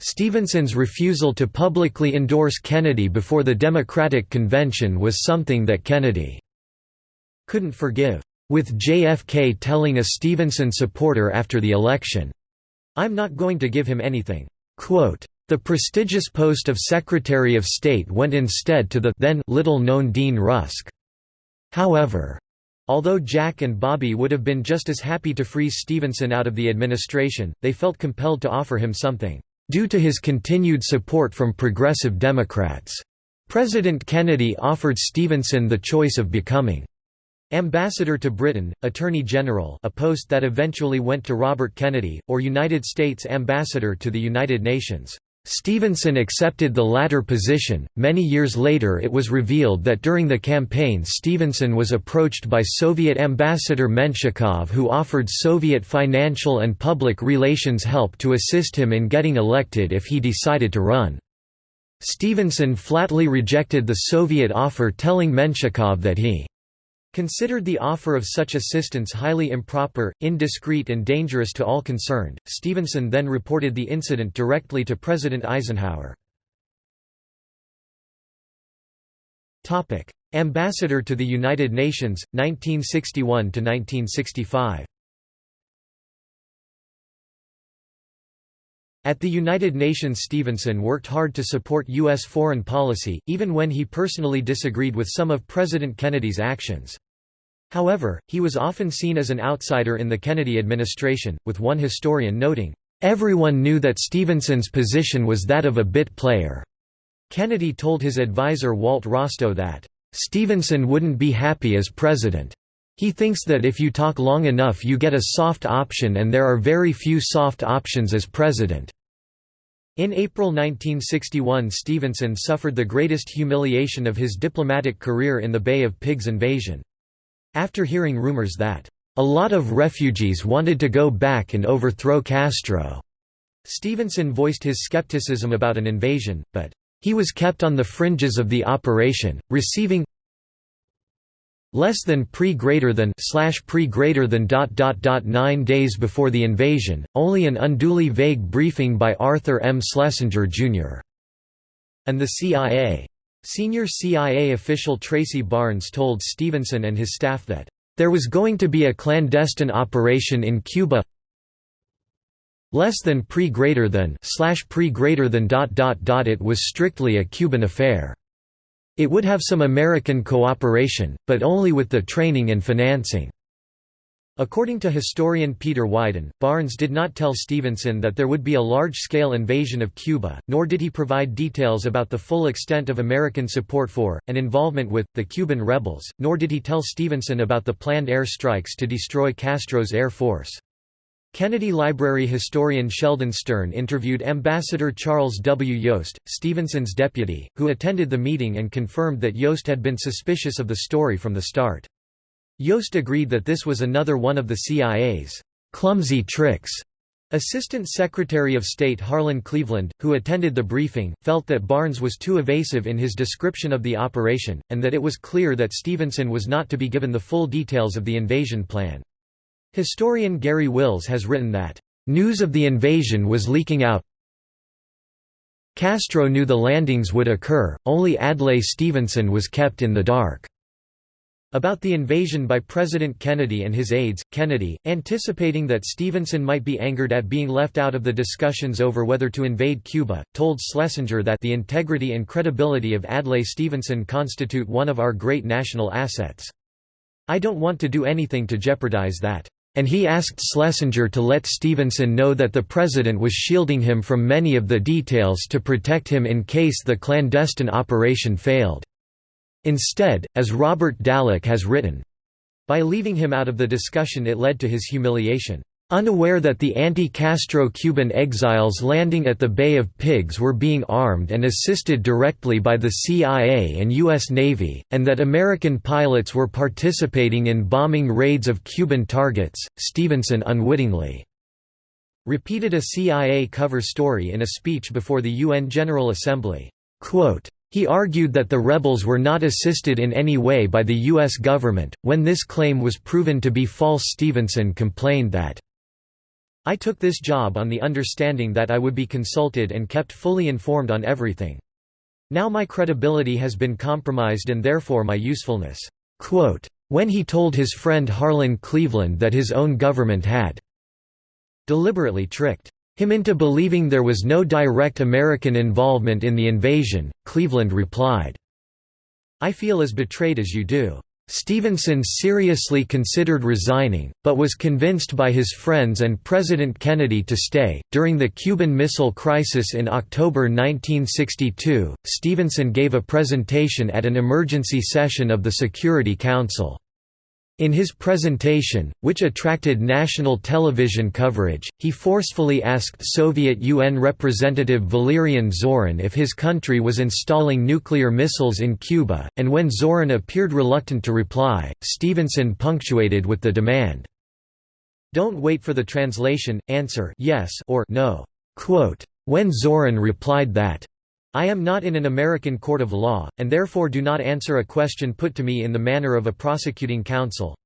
S1: Stevenson's refusal to publicly endorse Kennedy before the Democratic Convention was something that Kennedy couldn't forgive, with JFK telling a Stevenson supporter after the election, I'm not going to give him anything." Quote, the prestigious post of Secretary of State went instead to the then little-known Dean Rusk. However, although Jack and Bobby would have been just as happy to freeze Stevenson out of the administration, they felt compelled to offer him something, due to his continued support from progressive Democrats. President Kennedy offered Stevenson the choice of becoming Ambassador to Britain, Attorney General a post that eventually went to Robert Kennedy, or United States Ambassador to the United Nations. Stevenson accepted the latter position. Many years later, it was revealed that during the campaign, Stevenson was approached by Soviet Ambassador Menshikov, who offered Soviet financial and public relations help to assist him in getting elected if he decided to run. Stevenson flatly rejected the Soviet offer, telling Menshikov that he Considered the offer of such assistance highly improper, indiscreet and dangerous to all concerned, Stevenson then reported the incident directly to President Eisenhower. Ambassador to the United Nations, 1961–1965 At the United Nations Stevenson worked hard to support U.S. foreign policy, even when he personally disagreed with some of President Kennedy's actions. However, he was often seen as an outsider in the Kennedy administration, with one historian noting, Everyone knew that Stevenson's position was that of a bit player. Kennedy told his advisor Walt Rostow that, "...Stevenson wouldn't be happy as president. He thinks that if you talk long enough you get a soft option and there are very few soft options as president." In April 1961 Stevenson suffered the greatest humiliation of his diplomatic career in the Bay of Pigs invasion. After hearing rumors that, "...a lot of refugees wanted to go back and overthrow Castro," Stevenson voiced his skepticism about an invasion, but he was kept on the fringes of the operation, receiving less than pre greater than slash pre greater than dot dot dot nine days before the invasion, only an unduly vague briefing by Arthur M. Schlesinger, Jr. and the CIA. Senior CIA official Tracy Barnes told Stevenson and his staff that, "...there was going to be a clandestine operation in Cuba less than pre greater than slash pre greater than dot dot dot it was strictly a Cuban affair. It would have some American cooperation, but only with the training and financing. According to historian Peter Wyden, Barnes did not tell Stevenson that there would be a large-scale invasion of Cuba, nor did he provide details about the full extent of American support for, and involvement with, the Cuban rebels, nor did he tell Stevenson about the planned air strikes to destroy Castro's air force. Kennedy Library historian Sheldon Stern interviewed Ambassador Charles W. Yost, Stevenson's deputy, who attended the meeting and confirmed that Yost had been suspicious of the story from the start. Yost agreed that this was another one of the CIA's clumsy tricks. Assistant Secretary of State Harlan Cleveland, who attended the briefing, felt that Barnes was too evasive in his description of the operation, and that it was clear that Stevenson was not to be given the full details of the invasion plan. Historian Garry Wills has written that, "...news of the invasion was leaking out Castro knew the landings would occur, only Adlai Stevenson was kept in the dark." About the invasion by President Kennedy and his aides, Kennedy, anticipating that Stevenson might be angered at being left out of the discussions over whether to invade Cuba, told Schlesinger that the integrity and credibility of Adlai Stevenson constitute one of our great national assets. I don't want to do anything to jeopardize that and he asked Schlesinger to let Stevenson know that the president was shielding him from many of the details to protect him in case the clandestine operation failed. Instead, as Robert Dallek has written, by leaving him out of the discussion it led to his humiliation. Unaware that the anti-Castro Cuban exiles landing at the Bay of Pigs were being armed and assisted directly by the CIA and U.S. Navy, and that American pilots were participating in bombing raids of Cuban targets, Stevenson unwittingly repeated a CIA cover story in a speech before the UN General Assembly. Quote, he argued that the rebels were not assisted in any way by the U.S. government. When this claim was proven to be false, Stevenson complained that I took this job on the understanding that I would be consulted and kept fully informed on everything. Now my credibility has been compromised and therefore my usefulness." Quote, when he told his friend Harlan Cleveland that his own government had deliberately tricked him into believing there was no direct American involvement in the invasion, Cleveland replied, I feel as betrayed as you do. Stevenson seriously considered resigning, but was convinced by his friends and President Kennedy to stay. During the Cuban Missile Crisis in October 1962, Stevenson gave a presentation at an emergency session of the Security Council. In his presentation, which attracted national television coverage, he forcefully asked Soviet UN representative Valerian Zorin if his country was installing nuclear missiles in Cuba, and when Zorin appeared reluctant to reply, Stevenson punctuated with the demand, "'Don't wait for the translation, answer yes or no." Quote, when Zorin replied that, I am not in an American court of law, and therefore do not answer a question put to me in the manner of a prosecuting counsel.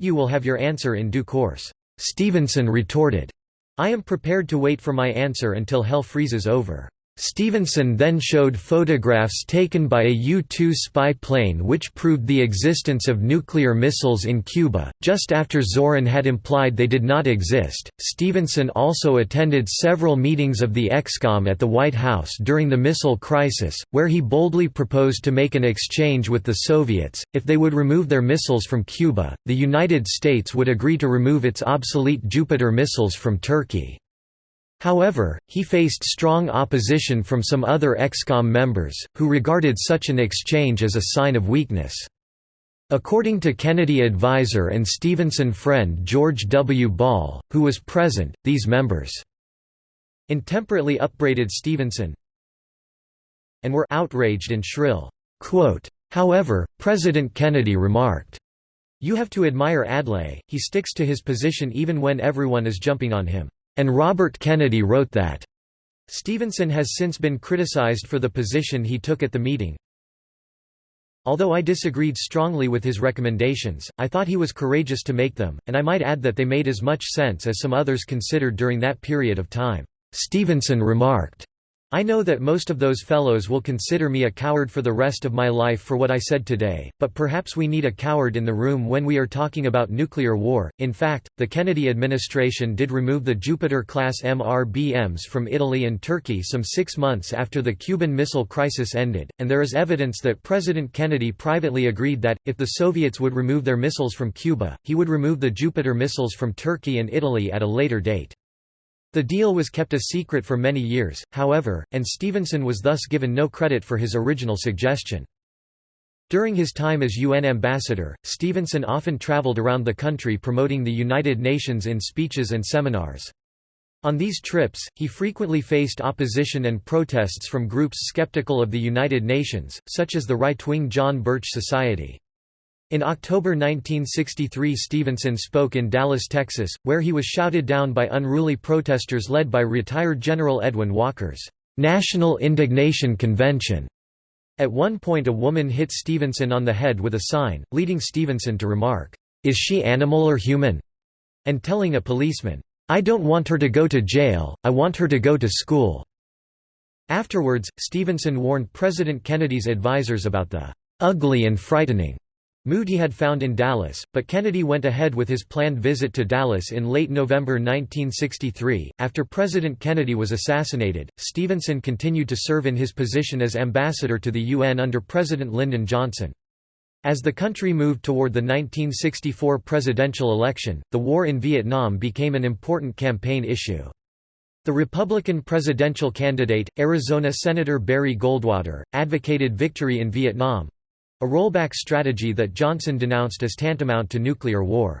S1: You will have your answer in due course. Stevenson retorted, I am prepared to wait for my answer until hell freezes over. Stevenson then showed photographs taken by a U-2 spy plane which proved the existence of nuclear missiles in Cuba, just after Zorin had implied they did not exist. Stevenson also attended several meetings of the ExComm at the White House during the missile crisis, where he boldly proposed to make an exchange with the Soviets. If they would remove their missiles from Cuba, the United States would agree to remove its obsolete Jupiter missiles from Turkey. However, he faced strong opposition from some other ExComm members, who regarded such an exchange as a sign of weakness. According to Kennedy advisor and Stevenson friend George W. Ball, who was present, these members intemperately upbraided Stevenson and were outraged and shrill. However, President Kennedy remarked, You have to admire Adlai, he sticks to his position even when everyone is jumping on him. And Robert Kennedy wrote that. Stevenson has since been criticized for the position he took at the meeting. Although I disagreed strongly with his recommendations, I thought he was courageous to make them, and I might add that they made as much sense as some others considered during that period of time. Stevenson remarked, I know that most of those fellows will consider me a coward for the rest of my life for what I said today, but perhaps we need a coward in the room when we are talking about nuclear war. In fact, the Kennedy administration did remove the Jupiter-class MRBMs from Italy and Turkey some six months after the Cuban Missile Crisis ended, and there is evidence that President Kennedy privately agreed that, if the Soviets would remove their missiles from Cuba, he would remove the Jupiter missiles from Turkey and Italy at a later date. The deal was kept a secret for many years, however, and Stevenson was thus given no credit for his original suggestion. During his time as UN ambassador, Stevenson often traveled around the country promoting the United Nations in speeches and seminars. On these trips, he frequently faced opposition and protests from groups skeptical of the United Nations, such as the right-wing John Birch Society. In October 1963 Stevenson spoke in Dallas, Texas, where he was shouted down by unruly protesters led by retired General Edwin Walker's National Indignation Convention. At one point a woman hit Stevenson on the head with a sign, leading Stevenson to remark, "'Is she animal or human?' and telling a policeman, "'I don't want her to go to jail, I want her to go to school.'" Afterwards, Stevenson warned President Kennedy's advisers about the "'ugly and frightening' Mood he had found in Dallas, but Kennedy went ahead with his planned visit to Dallas in late November 1963. After President Kennedy was assassinated, Stevenson continued to serve in his position as ambassador to the UN under President Lyndon Johnson. As the country moved toward the 1964 presidential election, the war in Vietnam became an important campaign issue. The Republican presidential candidate, Arizona Senator Barry Goldwater, advocated victory in Vietnam, a rollback strategy that Johnson denounced as tantamount to nuclear war.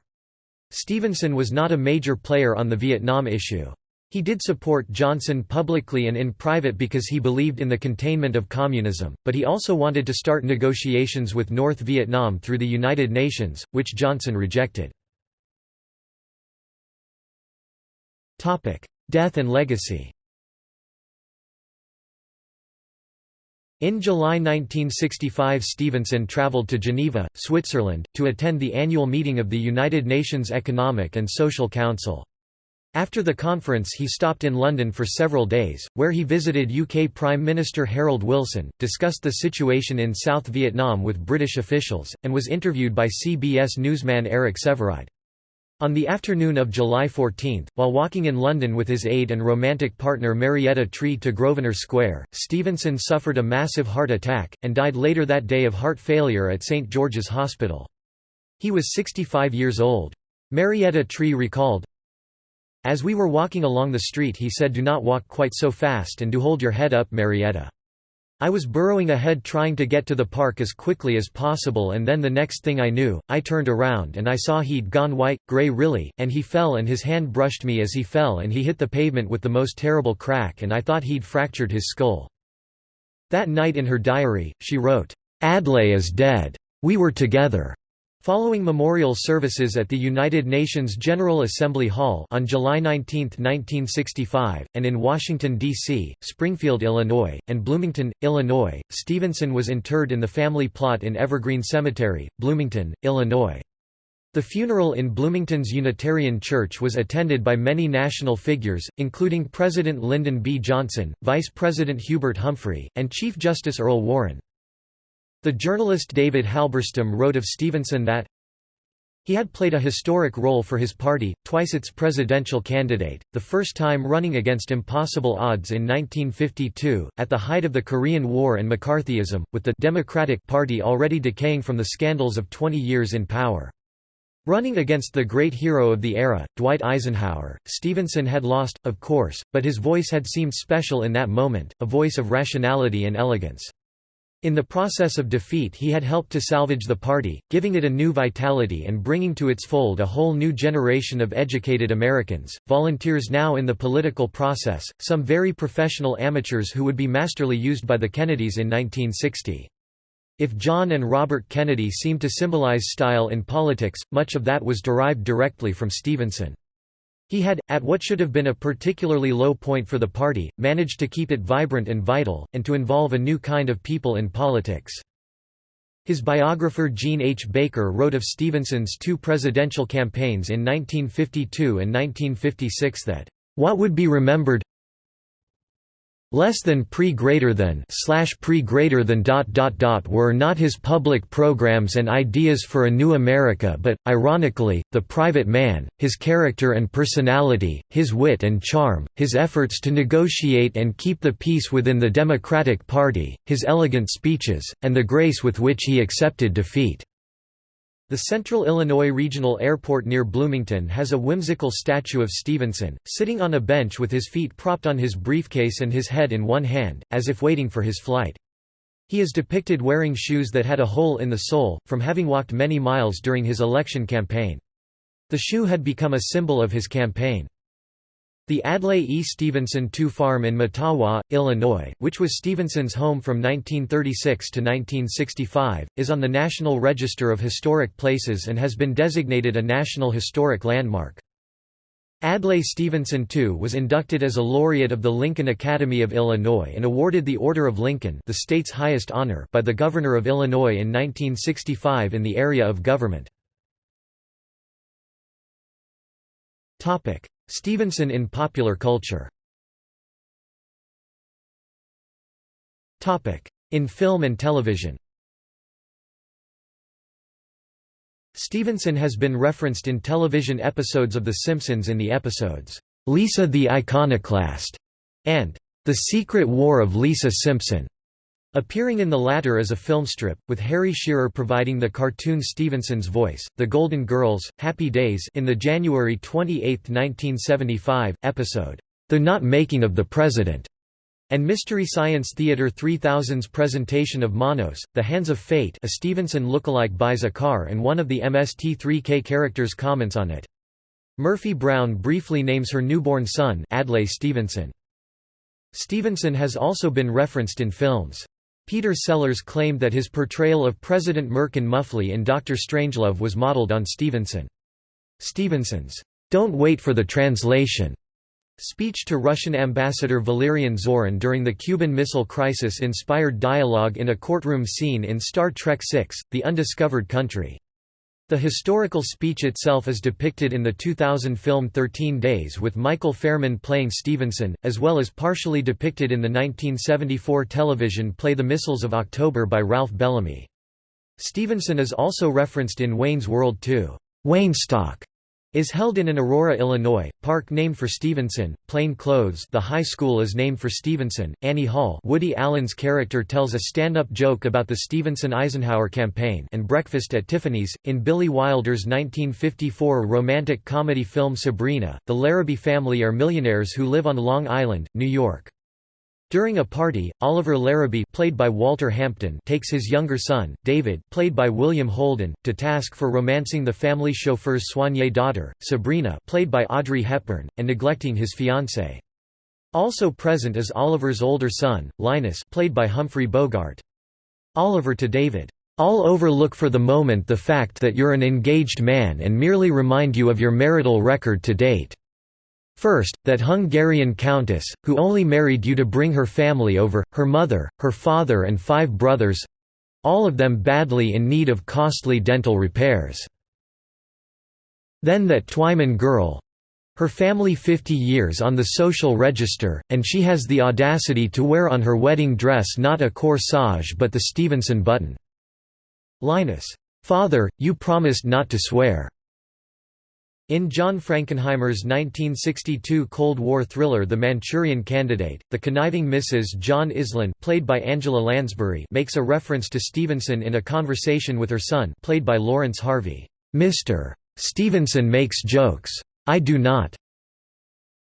S1: Stevenson was not a major player on the Vietnam issue. He did support Johnson publicly and in private because he believed in the containment of communism, but he also wanted to start negotiations with North Vietnam through the United Nations, which Johnson rejected. Death and legacy In July 1965 Stevenson traveled to Geneva, Switzerland, to attend the annual meeting of the United Nations Economic and Social Council. After the conference he stopped in London for several days, where he visited UK Prime Minister Harold Wilson, discussed the situation in South Vietnam with British officials, and was interviewed by CBS newsman Eric Sevareid. On the afternoon of July 14, while walking in London with his aide and romantic partner Marietta Tree to Grosvenor Square, Stevenson suffered a massive heart attack, and died later that day of heart failure at St George's Hospital. He was 65 years old. Marietta Tree recalled, As we were walking along the street he said do not walk quite so fast and do hold your head up Marietta. I was burrowing ahead trying to get to the park as quickly as possible and then the next thing I knew, I turned around and I saw he'd gone white, grey really, and he fell and his hand brushed me as he fell and he hit the pavement with the most terrible crack and I thought he'd fractured his skull. That night in her diary, she wrote, "'Adlai is dead. We were together. Following memorial services at the United Nations General Assembly Hall on July 19, 1965, and in Washington, D.C., Springfield, Illinois, and Bloomington, Illinois, Stevenson was interred in the family plot in Evergreen Cemetery, Bloomington, Illinois. The funeral in Bloomington's Unitarian Church was attended by many national figures, including President Lyndon B. Johnson, Vice President Hubert Humphrey, and Chief Justice Earl Warren. The journalist David Halberstam wrote of Stevenson that, he had played a historic role for his party, twice its presidential candidate, the first time running against impossible odds in 1952, at the height of the Korean War and McCarthyism, with the Democratic Party already decaying from the scandals of 20 years in power. Running against the great hero of the era, Dwight Eisenhower, Stevenson had lost, of course, but his voice had seemed special in that moment, a voice of rationality and elegance. In the process of defeat he had helped to salvage the party, giving it a new vitality and bringing to its fold a whole new generation of educated Americans, volunteers now in the political process, some very professional amateurs who would be masterly used by the Kennedys in 1960. If John and Robert Kennedy seemed to symbolize style in politics, much of that was derived directly from Stevenson. He had, at what should have been a particularly low point for the party, managed to keep it vibrant and vital, and to involve a new kind of people in politics. His biographer Jean H. Baker wrote of Stevenson's two presidential campaigns in 1952 and 1956 that, "...what would be remembered, less than pre greater than slash pre greater than dot dot dot were not his public programs and ideas for a new America but, ironically, the private man, his character and personality, his wit and charm, his efforts to negotiate and keep the peace within the Democratic Party, his elegant speeches, and the grace with which he accepted defeat. The Central Illinois Regional Airport near Bloomington has a whimsical statue of Stevenson, sitting on a bench with his feet propped on his briefcase and his head in one hand, as if waiting for his flight. He is depicted wearing shoes that had a hole in the sole, from having walked many miles during his election campaign. The shoe had become a symbol of his campaign. The Adlai E. Stevenson II Farm in Mettawa, Illinois, which was Stevenson's home from 1936 to 1965, is on the National Register of Historic Places and has been designated a National Historic Landmark. Adlai Stevenson II was inducted as a laureate of the Lincoln Academy of Illinois and awarded the Order of Lincoln the state's highest honor by the Governor of Illinois in 1965 in the area of government. Stevenson in popular culture. In film and television. Stevenson has been referenced in television episodes of The Simpsons in the episodes, "'Lisa the Iconoclast' and "'The Secret War of Lisa Simpson' Appearing in the latter as a film strip, with Harry Shearer providing the cartoon Stevenson's voice, The Golden Girls, Happy Days in the January 28, 1975, episode, The Not Making of the President, and Mystery Science Theater 3000's presentation of Manos, The Hands of Fate a Stevenson lookalike buys a car and one of the MST3K characters comments on it. Murphy Brown briefly names her newborn son Adlai Stevenson. Stevenson has also been referenced in films. Peter Sellers claimed that his portrayal of President Merkin Muffley in Dr. Strangelove was modeled on Stevenson. Stevenson's, "'Don't wait for the translation' speech to Russian ambassador Valerian Zorin during the Cuban Missile Crisis inspired dialogue in a courtroom scene in Star Trek VI, The Undiscovered Country. The historical speech itself is depicted in the 2000 film 13 Days with Michael Fairman playing Stevenson, as well as partially depicted in the 1974 television play The Missiles of October by Ralph Bellamy. Stevenson is also referenced in Wayne's World 2. Waynestock is held in an Aurora, Illinois, park named for Stevenson. Plain Clothes The high school is named for Stevenson. Annie Hall Woody Allen's character tells a stand-up joke about the Stevenson-Eisenhower campaign and Breakfast at Tiffany's. In Billy Wilder's 1954 romantic comedy film Sabrina, the Larrabee family are millionaires who live on Long Island, New York. During a party, Oliver Larrabee played by Walter Hampden takes his younger son, David played by William Holden, to task for romancing the family chauffeur's soignée daughter, Sabrina played by Audrey Hepburn, and neglecting his fiancée. Also present is Oliver's older son, Linus played by Humphrey Bogart. Oliver to David, "'I'll overlook for the moment the fact that you're an engaged man and merely remind you of your marital record to date. First, that Hungarian countess, who only married you to bring her family over, her mother, her father and five brothers—all of them badly in need of costly dental repairs. Then that Twyman girl. Her family 50 years on the social register, and she has the audacity to wear on her wedding dress not a corsage but the Stevenson button." Linus. "'Father, you promised not to swear." In John Frankenheimer's 1962 Cold War thriller The Manchurian Candidate, the conniving Mrs. John Iselin played by Angela Lansbury makes a reference to Stevenson in a conversation with her son played by Laurence Harvey. Mr. Stevenson makes jokes. I do not.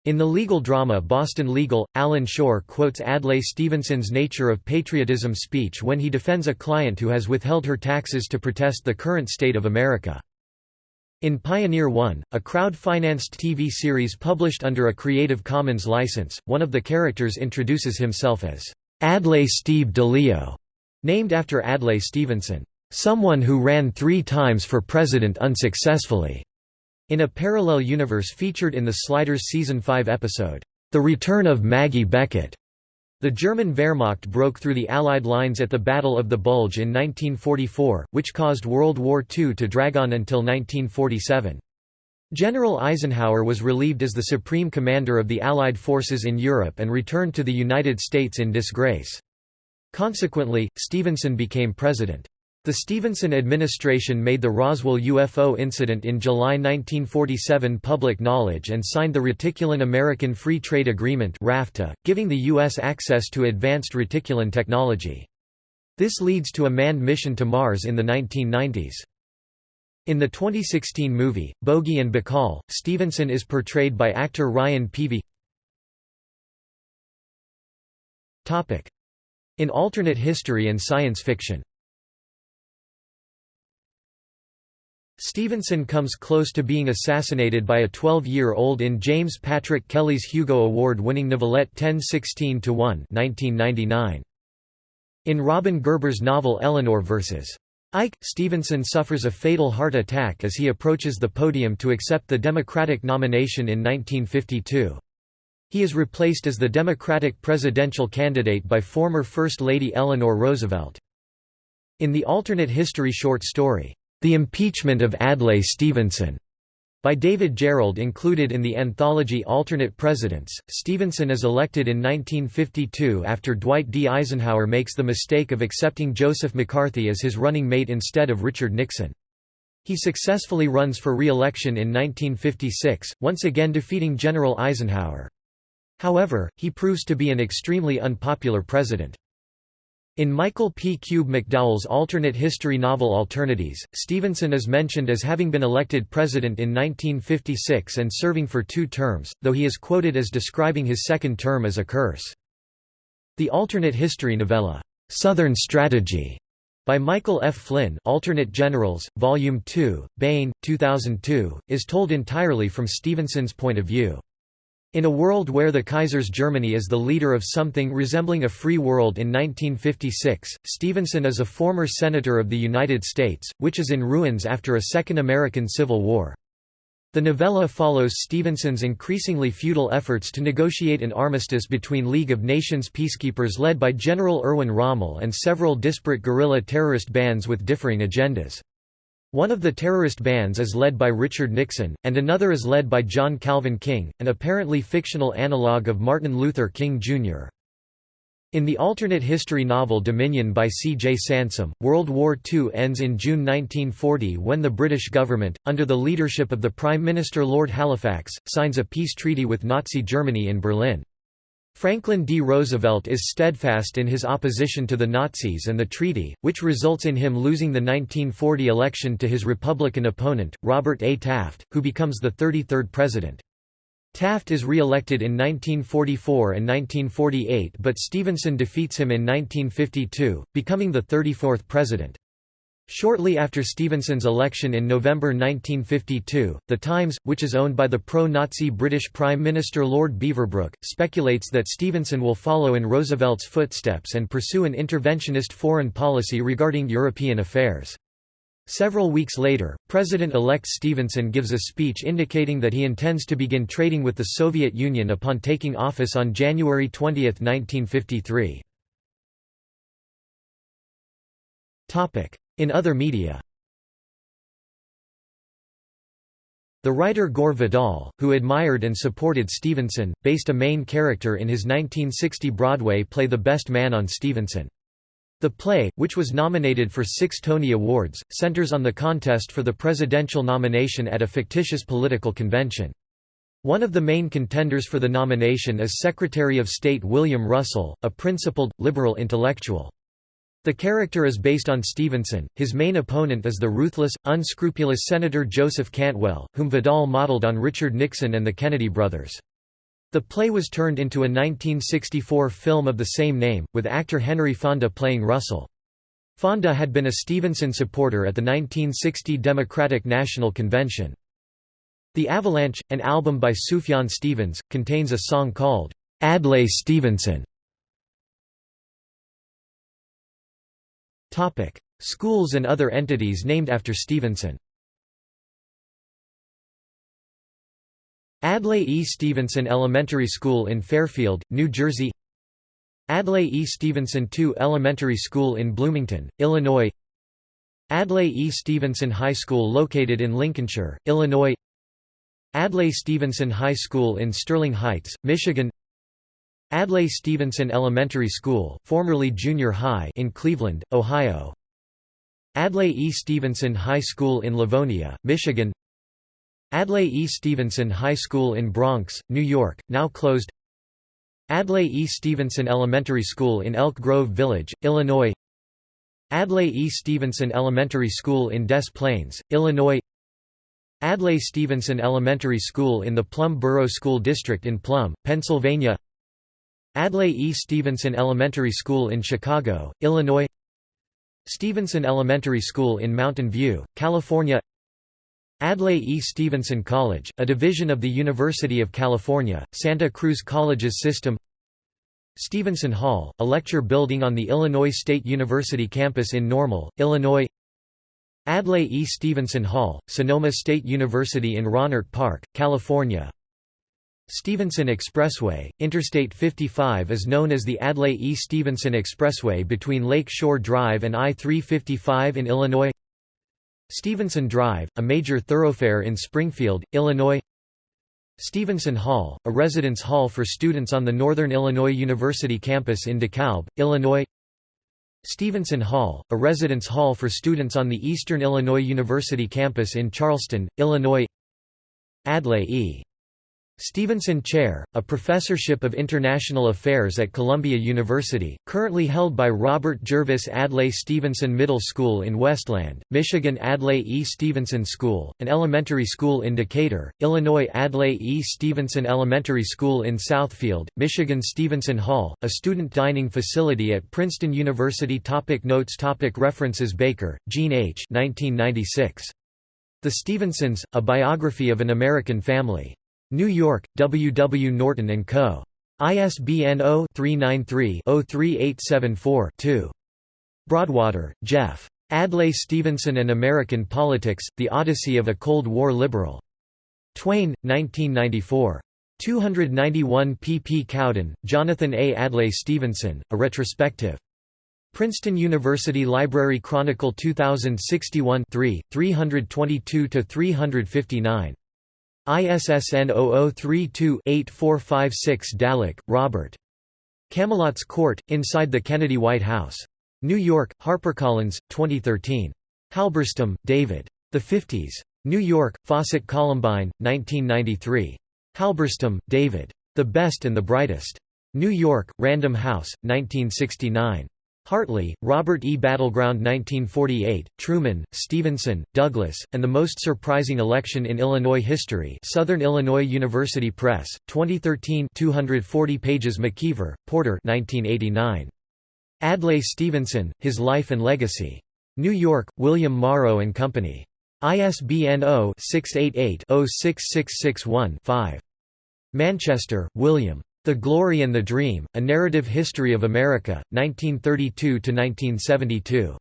S1: In the legal drama Boston Legal, Alan Shore quotes Adlai Stevenson's Nature of Patriotism speech when he defends a client who has withheld her taxes to protest the current state of America. In Pioneer One, a crowd-financed TV series published under a Creative Commons license, one of the characters introduces himself as Adlai Steve DeLeo, named after Adlai Stevenson, someone who ran three times for president unsuccessfully, in a parallel universe featured in the Sliders Season 5 episode, The Return of Maggie Beckett. The German Wehrmacht broke through the Allied lines at the Battle of the Bulge in 1944, which caused World War II to drag on until 1947. General Eisenhower was relieved as the supreme commander of the Allied forces in Europe and returned to the United States in disgrace. Consequently, Stevenson became president. The Stevenson administration made the Roswell UFO incident in July 1947 public knowledge and signed the Reticulan American Free Trade Agreement (RAFTA), giving the U.S. access to advanced reticulan technology. This leads to a manned mission to Mars in the 1990s. In the 2016 movie, Bogey and Bacall, Stevenson is portrayed by actor Ryan Peavy. In alternate history and science fiction Stevenson comes close to being assassinated by a 12-year-old in James Patrick Kelly's Hugo Award-winning novelette 1016–1 In Robin Gerber's novel Eleanor vs. Ike, Stevenson suffers a fatal heart attack as he approaches the podium to accept the Democratic nomination in 1952. He is replaced as the Democratic presidential candidate by former First Lady Eleanor Roosevelt. In the alternate history short story, the Impeachment of Adlai Stevenson by David Gerrold included in the anthology Alternate Presidents. Stevenson is elected in 1952 after Dwight D. Eisenhower makes the mistake of accepting Joseph McCarthy as his running mate instead of Richard Nixon. He successfully runs for re-election in 1956, once again defeating General Eisenhower. However, he proves to be an extremely unpopular president. In Michael P. Kube-McDowell's alternate history novel Alternatives, Stevenson is mentioned as having been elected president in 1956 and serving for two terms, though he is quoted as describing his second term as a curse. The alternate history novella, "'Southern Strategy' by Michael F. Flynn Alternate Generals, Volume 2, Baen, 2002, is told entirely from Stevenson's point of view. In a world where the Kaiser's Germany is the leader of something resembling a free world in 1956, Stevenson is a former Senator of the United States, which is in ruins after a Second American Civil War. The novella follows Stevenson's increasingly futile efforts to negotiate an armistice between League of Nations peacekeepers led by General Erwin Rommel and several disparate guerrilla terrorist bands with differing agendas. One of the terrorist bands is led by Richard Nixon, and another is led by John Calvin King, an apparently fictional analogue of Martin Luther King, Jr. In the alternate history novel Dominion by C. J. Sansom, World War II ends in June 1940 when the British government, under the leadership of the Prime Minister Lord Halifax, signs a peace treaty with Nazi Germany in Berlin. Franklin D. Roosevelt is steadfast in his opposition to the Nazis and the treaty, which results in him losing the 1940 election to his Republican opponent, Robert A. Taft, who becomes the 33rd president. Taft is re-elected in 1944 and 1948 but Stevenson defeats him in 1952, becoming the 34th president. Shortly after Stevenson's election in November 1952, The Times, which is owned by the pro-Nazi British Prime Minister Lord Beaverbrook, speculates that Stevenson will follow in Roosevelt's footsteps and pursue an interventionist foreign policy regarding European affairs. Several weeks later, President-elect Stevenson gives a speech indicating that he intends to begin trading with the Soviet Union upon taking office on January 20, 1953. In other media The writer Gore Vidal, who admired and supported Stevenson, based a main character in his 1960 Broadway play The Best Man on Stevenson. The play, which was nominated for six Tony Awards, centers on the contest for the presidential nomination at a fictitious political convention. One of the main contenders for the nomination is Secretary of State William Russell, a principled, liberal intellectual. The character is based on Stevenson, his main opponent is the ruthless, unscrupulous Senator Joseph Cantwell, whom Vidal modeled on Richard Nixon and the Kennedy brothers. The play was turned into a 1964 film of the same name, with actor Henry Fonda playing Russell. Fonda had been a Stevenson supporter at the 1960 Democratic National Convention. The Avalanche, an album by Sufjan Stevens, contains a song called, Adlai Stevenson. Schools and other entities named after Stevenson Adlai E. Stevenson Elementary School in Fairfield, New Jersey Adlai E. Stevenson II Elementary School in Bloomington, Illinois Adlai E. Stevenson High School located in Lincolnshire, Illinois Adlai Stevenson High School in Sterling Heights, Michigan Adlai Stevenson Elementary School formerly Junior High in Cleveland, Ohio Adlai E. Stevenson High School in Livonia, Michigan Adlai E. Stevenson High School in Bronx, New York, now closed Adlai E. Stevenson Elementary School in Elk Grove Village, Illinois Adlai E. Stevenson Elementary School in Des Plaines, Illinois Adlai Stevenson Elementary School in the Plum Borough School District in Plum, Pennsylvania Adlai E. Stevenson Elementary School in Chicago, Illinois Stevenson Elementary School in Mountain View, California Adlai E. Stevenson College, a division of the University of California, Santa Cruz Colleges system Stevenson Hall, a lecture building on the Illinois State University campus in Normal, Illinois Adlai E. Stevenson Hall, Sonoma State University in Rohnert Park, California Stevenson Expressway, Interstate 55 is known as the Adlai E. Stevenson Expressway between Lake Shore Drive and I-355 in Illinois Stevenson Drive, a major thoroughfare in Springfield, Illinois Stevenson Hall, a residence hall for students on the Northern Illinois University campus in DeKalb, Illinois Stevenson Hall, a residence hall for students on the Eastern Illinois University campus in Charleston, Illinois Adlai E. Stevenson Chair, a professorship of international affairs at Columbia University, currently held by Robert Jervis Adlai Stevenson Middle School in Westland, Michigan Adlai E. Stevenson School, an elementary school in Decatur, Illinois Adlai E. Stevenson Elementary School in Southfield, Michigan Stevenson Hall, a student dining facility at Princeton University topic Notes topic References Baker, Jean H. 1996. The Stevensons, A Biography of an American Family. New York, W. W. Norton & Co. ISBN 0-393-03874-2. Broadwater, Jeff. Adlai Stevenson and American Politics, The Odyssey of a Cold War Liberal. Twayne, 1994. 291 pp. Cowden, Jonathan A. Adlai Stevenson, A Retrospective. Princeton University Library Chronicle 2061 3, 322–359. ISSN 0032-8456 Dallek, Robert. Camelot's Court, Inside the Kennedy White House. New York, HarperCollins, 2013. Halberstam, David. The Fifties. New York, Fawcett Columbine, 1993. Halberstam, David. The Best and the Brightest. New York, Random House, 1969. Hartley, Robert E. Battleground 1948, Truman, Stevenson, Douglas, and the Most Surprising Election in Illinois History Southern Illinois University Press, 2013 240 pages McKeever, Porter 1989. Adlai Stevenson, His Life and Legacy. New York, William Morrow & Company. ISBN 0-688-06661-5. Manchester, William. The Glory and the Dream, A Narrative History of America, 1932–1972.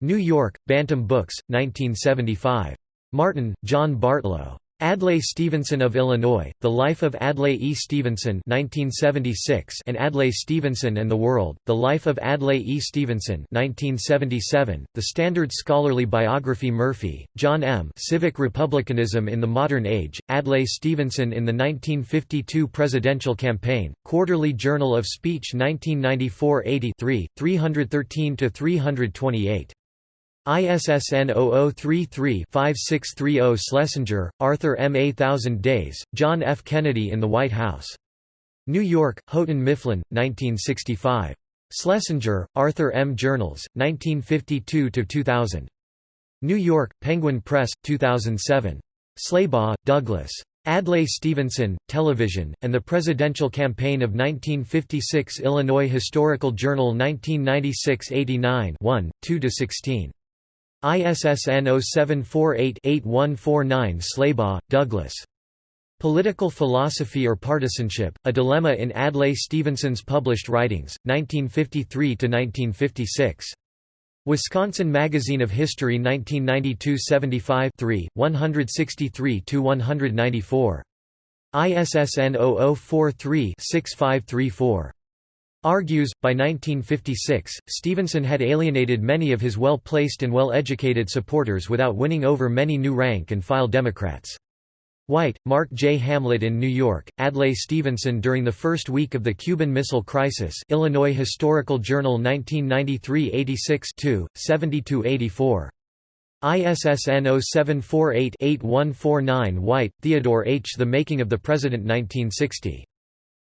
S1: New York, Bantam Books, 1975. Martin, John Bartlow. Adlai Stevenson of Illinois, The Life of Adlai E. Stevenson 1976 and Adlai Stevenson and the World, The Life of Adlai E. Stevenson 1977, The Standard Scholarly Biography Murphy, John M. Civic Republicanism in the Modern Age, Adlai Stevenson in the 1952 Presidential Campaign, Quarterly Journal of Speech 1994-83, 313–328. ISSN 0033-5630 Schlesinger, Arthur M. A Thousand Days, John F. Kennedy in the White House. New York, Houghton Mifflin, 1965. Schlesinger, Arthur M. Journals, 1952–2000. New York, Penguin Press, 2007. Slaybaugh, Douglas. Adlai Stevenson, Television, and the Presidential Campaign of 1956 Illinois Historical Journal 1996–89 1, 2–16. ISSN 0748-8149 Slaybaugh, Douglas. Political Philosophy or Partisanship, A Dilemma in Adlai Stevenson's Published Writings, 1953–1956. Wisconsin Magazine of History 1992 75 163–194. ISSN 0043-6534 argues, by 1956, Stevenson had alienated many of his well-placed and well-educated supporters without winning over many new rank-and-file Democrats. White, Mark J. Hamlet in New York, Adlai Stevenson during the first week of the Cuban Missile Crisis Illinois Historical Journal 1993-86 70–84. ISSN 0748-8149 White, Theodore H. The Making of the President 1960.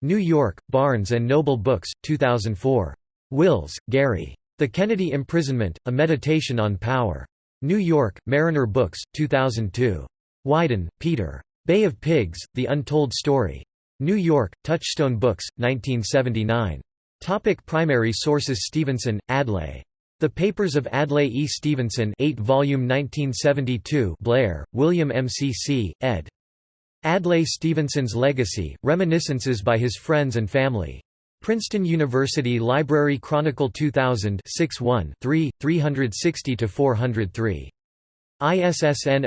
S1: New York, Barnes & Noble Books, 2004. Wills, Garry. The Kennedy Imprisonment, A Meditation on Power. New York, Mariner Books, 2002. Wyden, Peter. Bay of Pigs, The Untold Story. New York, Touchstone Books, 1979. Topic primary sources Stevenson, Adlai. The Papers of Adlai E. Stevenson 8 volume 1972 Blair, William MCC, ed. Adlai Stevenson's Legacy, Reminiscences by His Friends and Family. Princeton University Library Chronicle 2000 6 3, 360–403. ISSN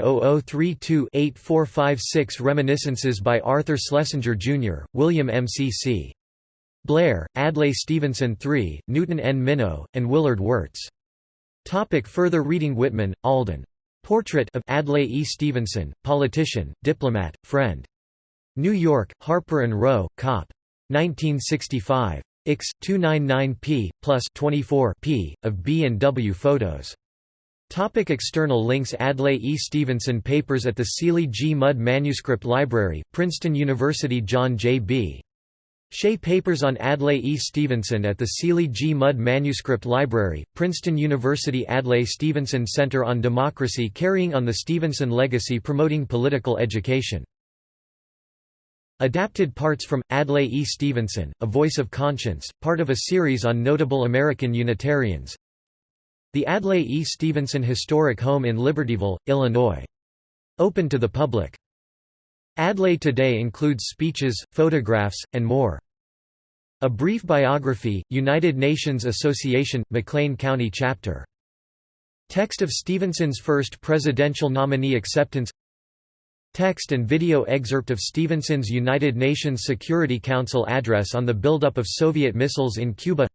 S1: 0032-8456 Reminiscences by Arthur Schlesinger, Jr., William MCC. Blair, Adlai Stevenson III, Newton N. Minow, and Willard Wirtz. Topic further reading Whitman, Alden. Portrait of Adlai E. Stevenson, politician, diplomat, friend. New York, Harper & Row, Cop. 1965. Ix. 299 p. plus 24 p. of B and W photos. Topic external links Adlai E. Stevenson Papers at the Seeley G. Mudd Manuscript Library, Princeton University John J. B. Shea Papers on Adlai E. Stevenson at the Seeley G. Mudd Manuscript Library, Princeton University Adlai Stevenson Center on Democracy carrying on the Stevenson legacy promoting political education. Adapted parts from, Adlai E. Stevenson, A Voice of Conscience, part of a series on notable American Unitarians. The Adlai E. Stevenson Historic Home in Libertyville, Illinois. Open to the public. Adlai Today includes speeches, photographs, and more. A Brief Biography, United Nations Association, McLean County Chapter. Text of Stevenson's first presidential nominee acceptance. Text and video excerpt of Stevenson's United Nations Security Council address on the buildup of Soviet missiles in Cuba.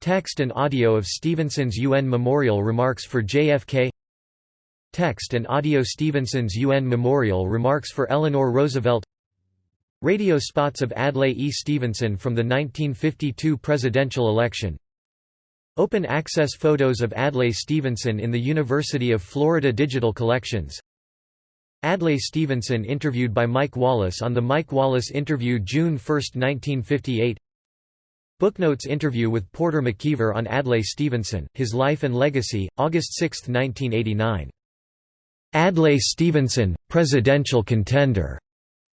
S1: Text and audio of Stevenson's UN Memorial remarks for JFK Text and audio Stevenson's UN Memorial remarks for Eleanor Roosevelt Radio spots of Adlai E. Stevenson from the 1952 presidential election Open access photos of Adlai Stevenson in the University of Florida Digital Collections Adlai Stevenson interviewed by Mike Wallace on The Mike Wallace Interview June 1, 1958 Booknotes interview with Porter McKeever on Adlai Stevenson, His Life and Legacy, August 6, 1989 Adlai Stevenson, presidential contender.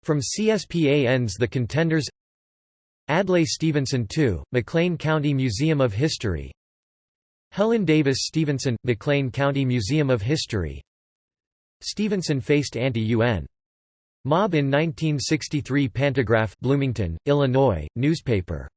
S1: From CSPAN's The Contenders. Adlai Stevenson II, McLean County Museum of History. Helen Davis Stevenson, McLean County Museum of History. Stevenson faced anti-UN. Mob in 1963 Pantagraph Bloomington, Illinois, newspaper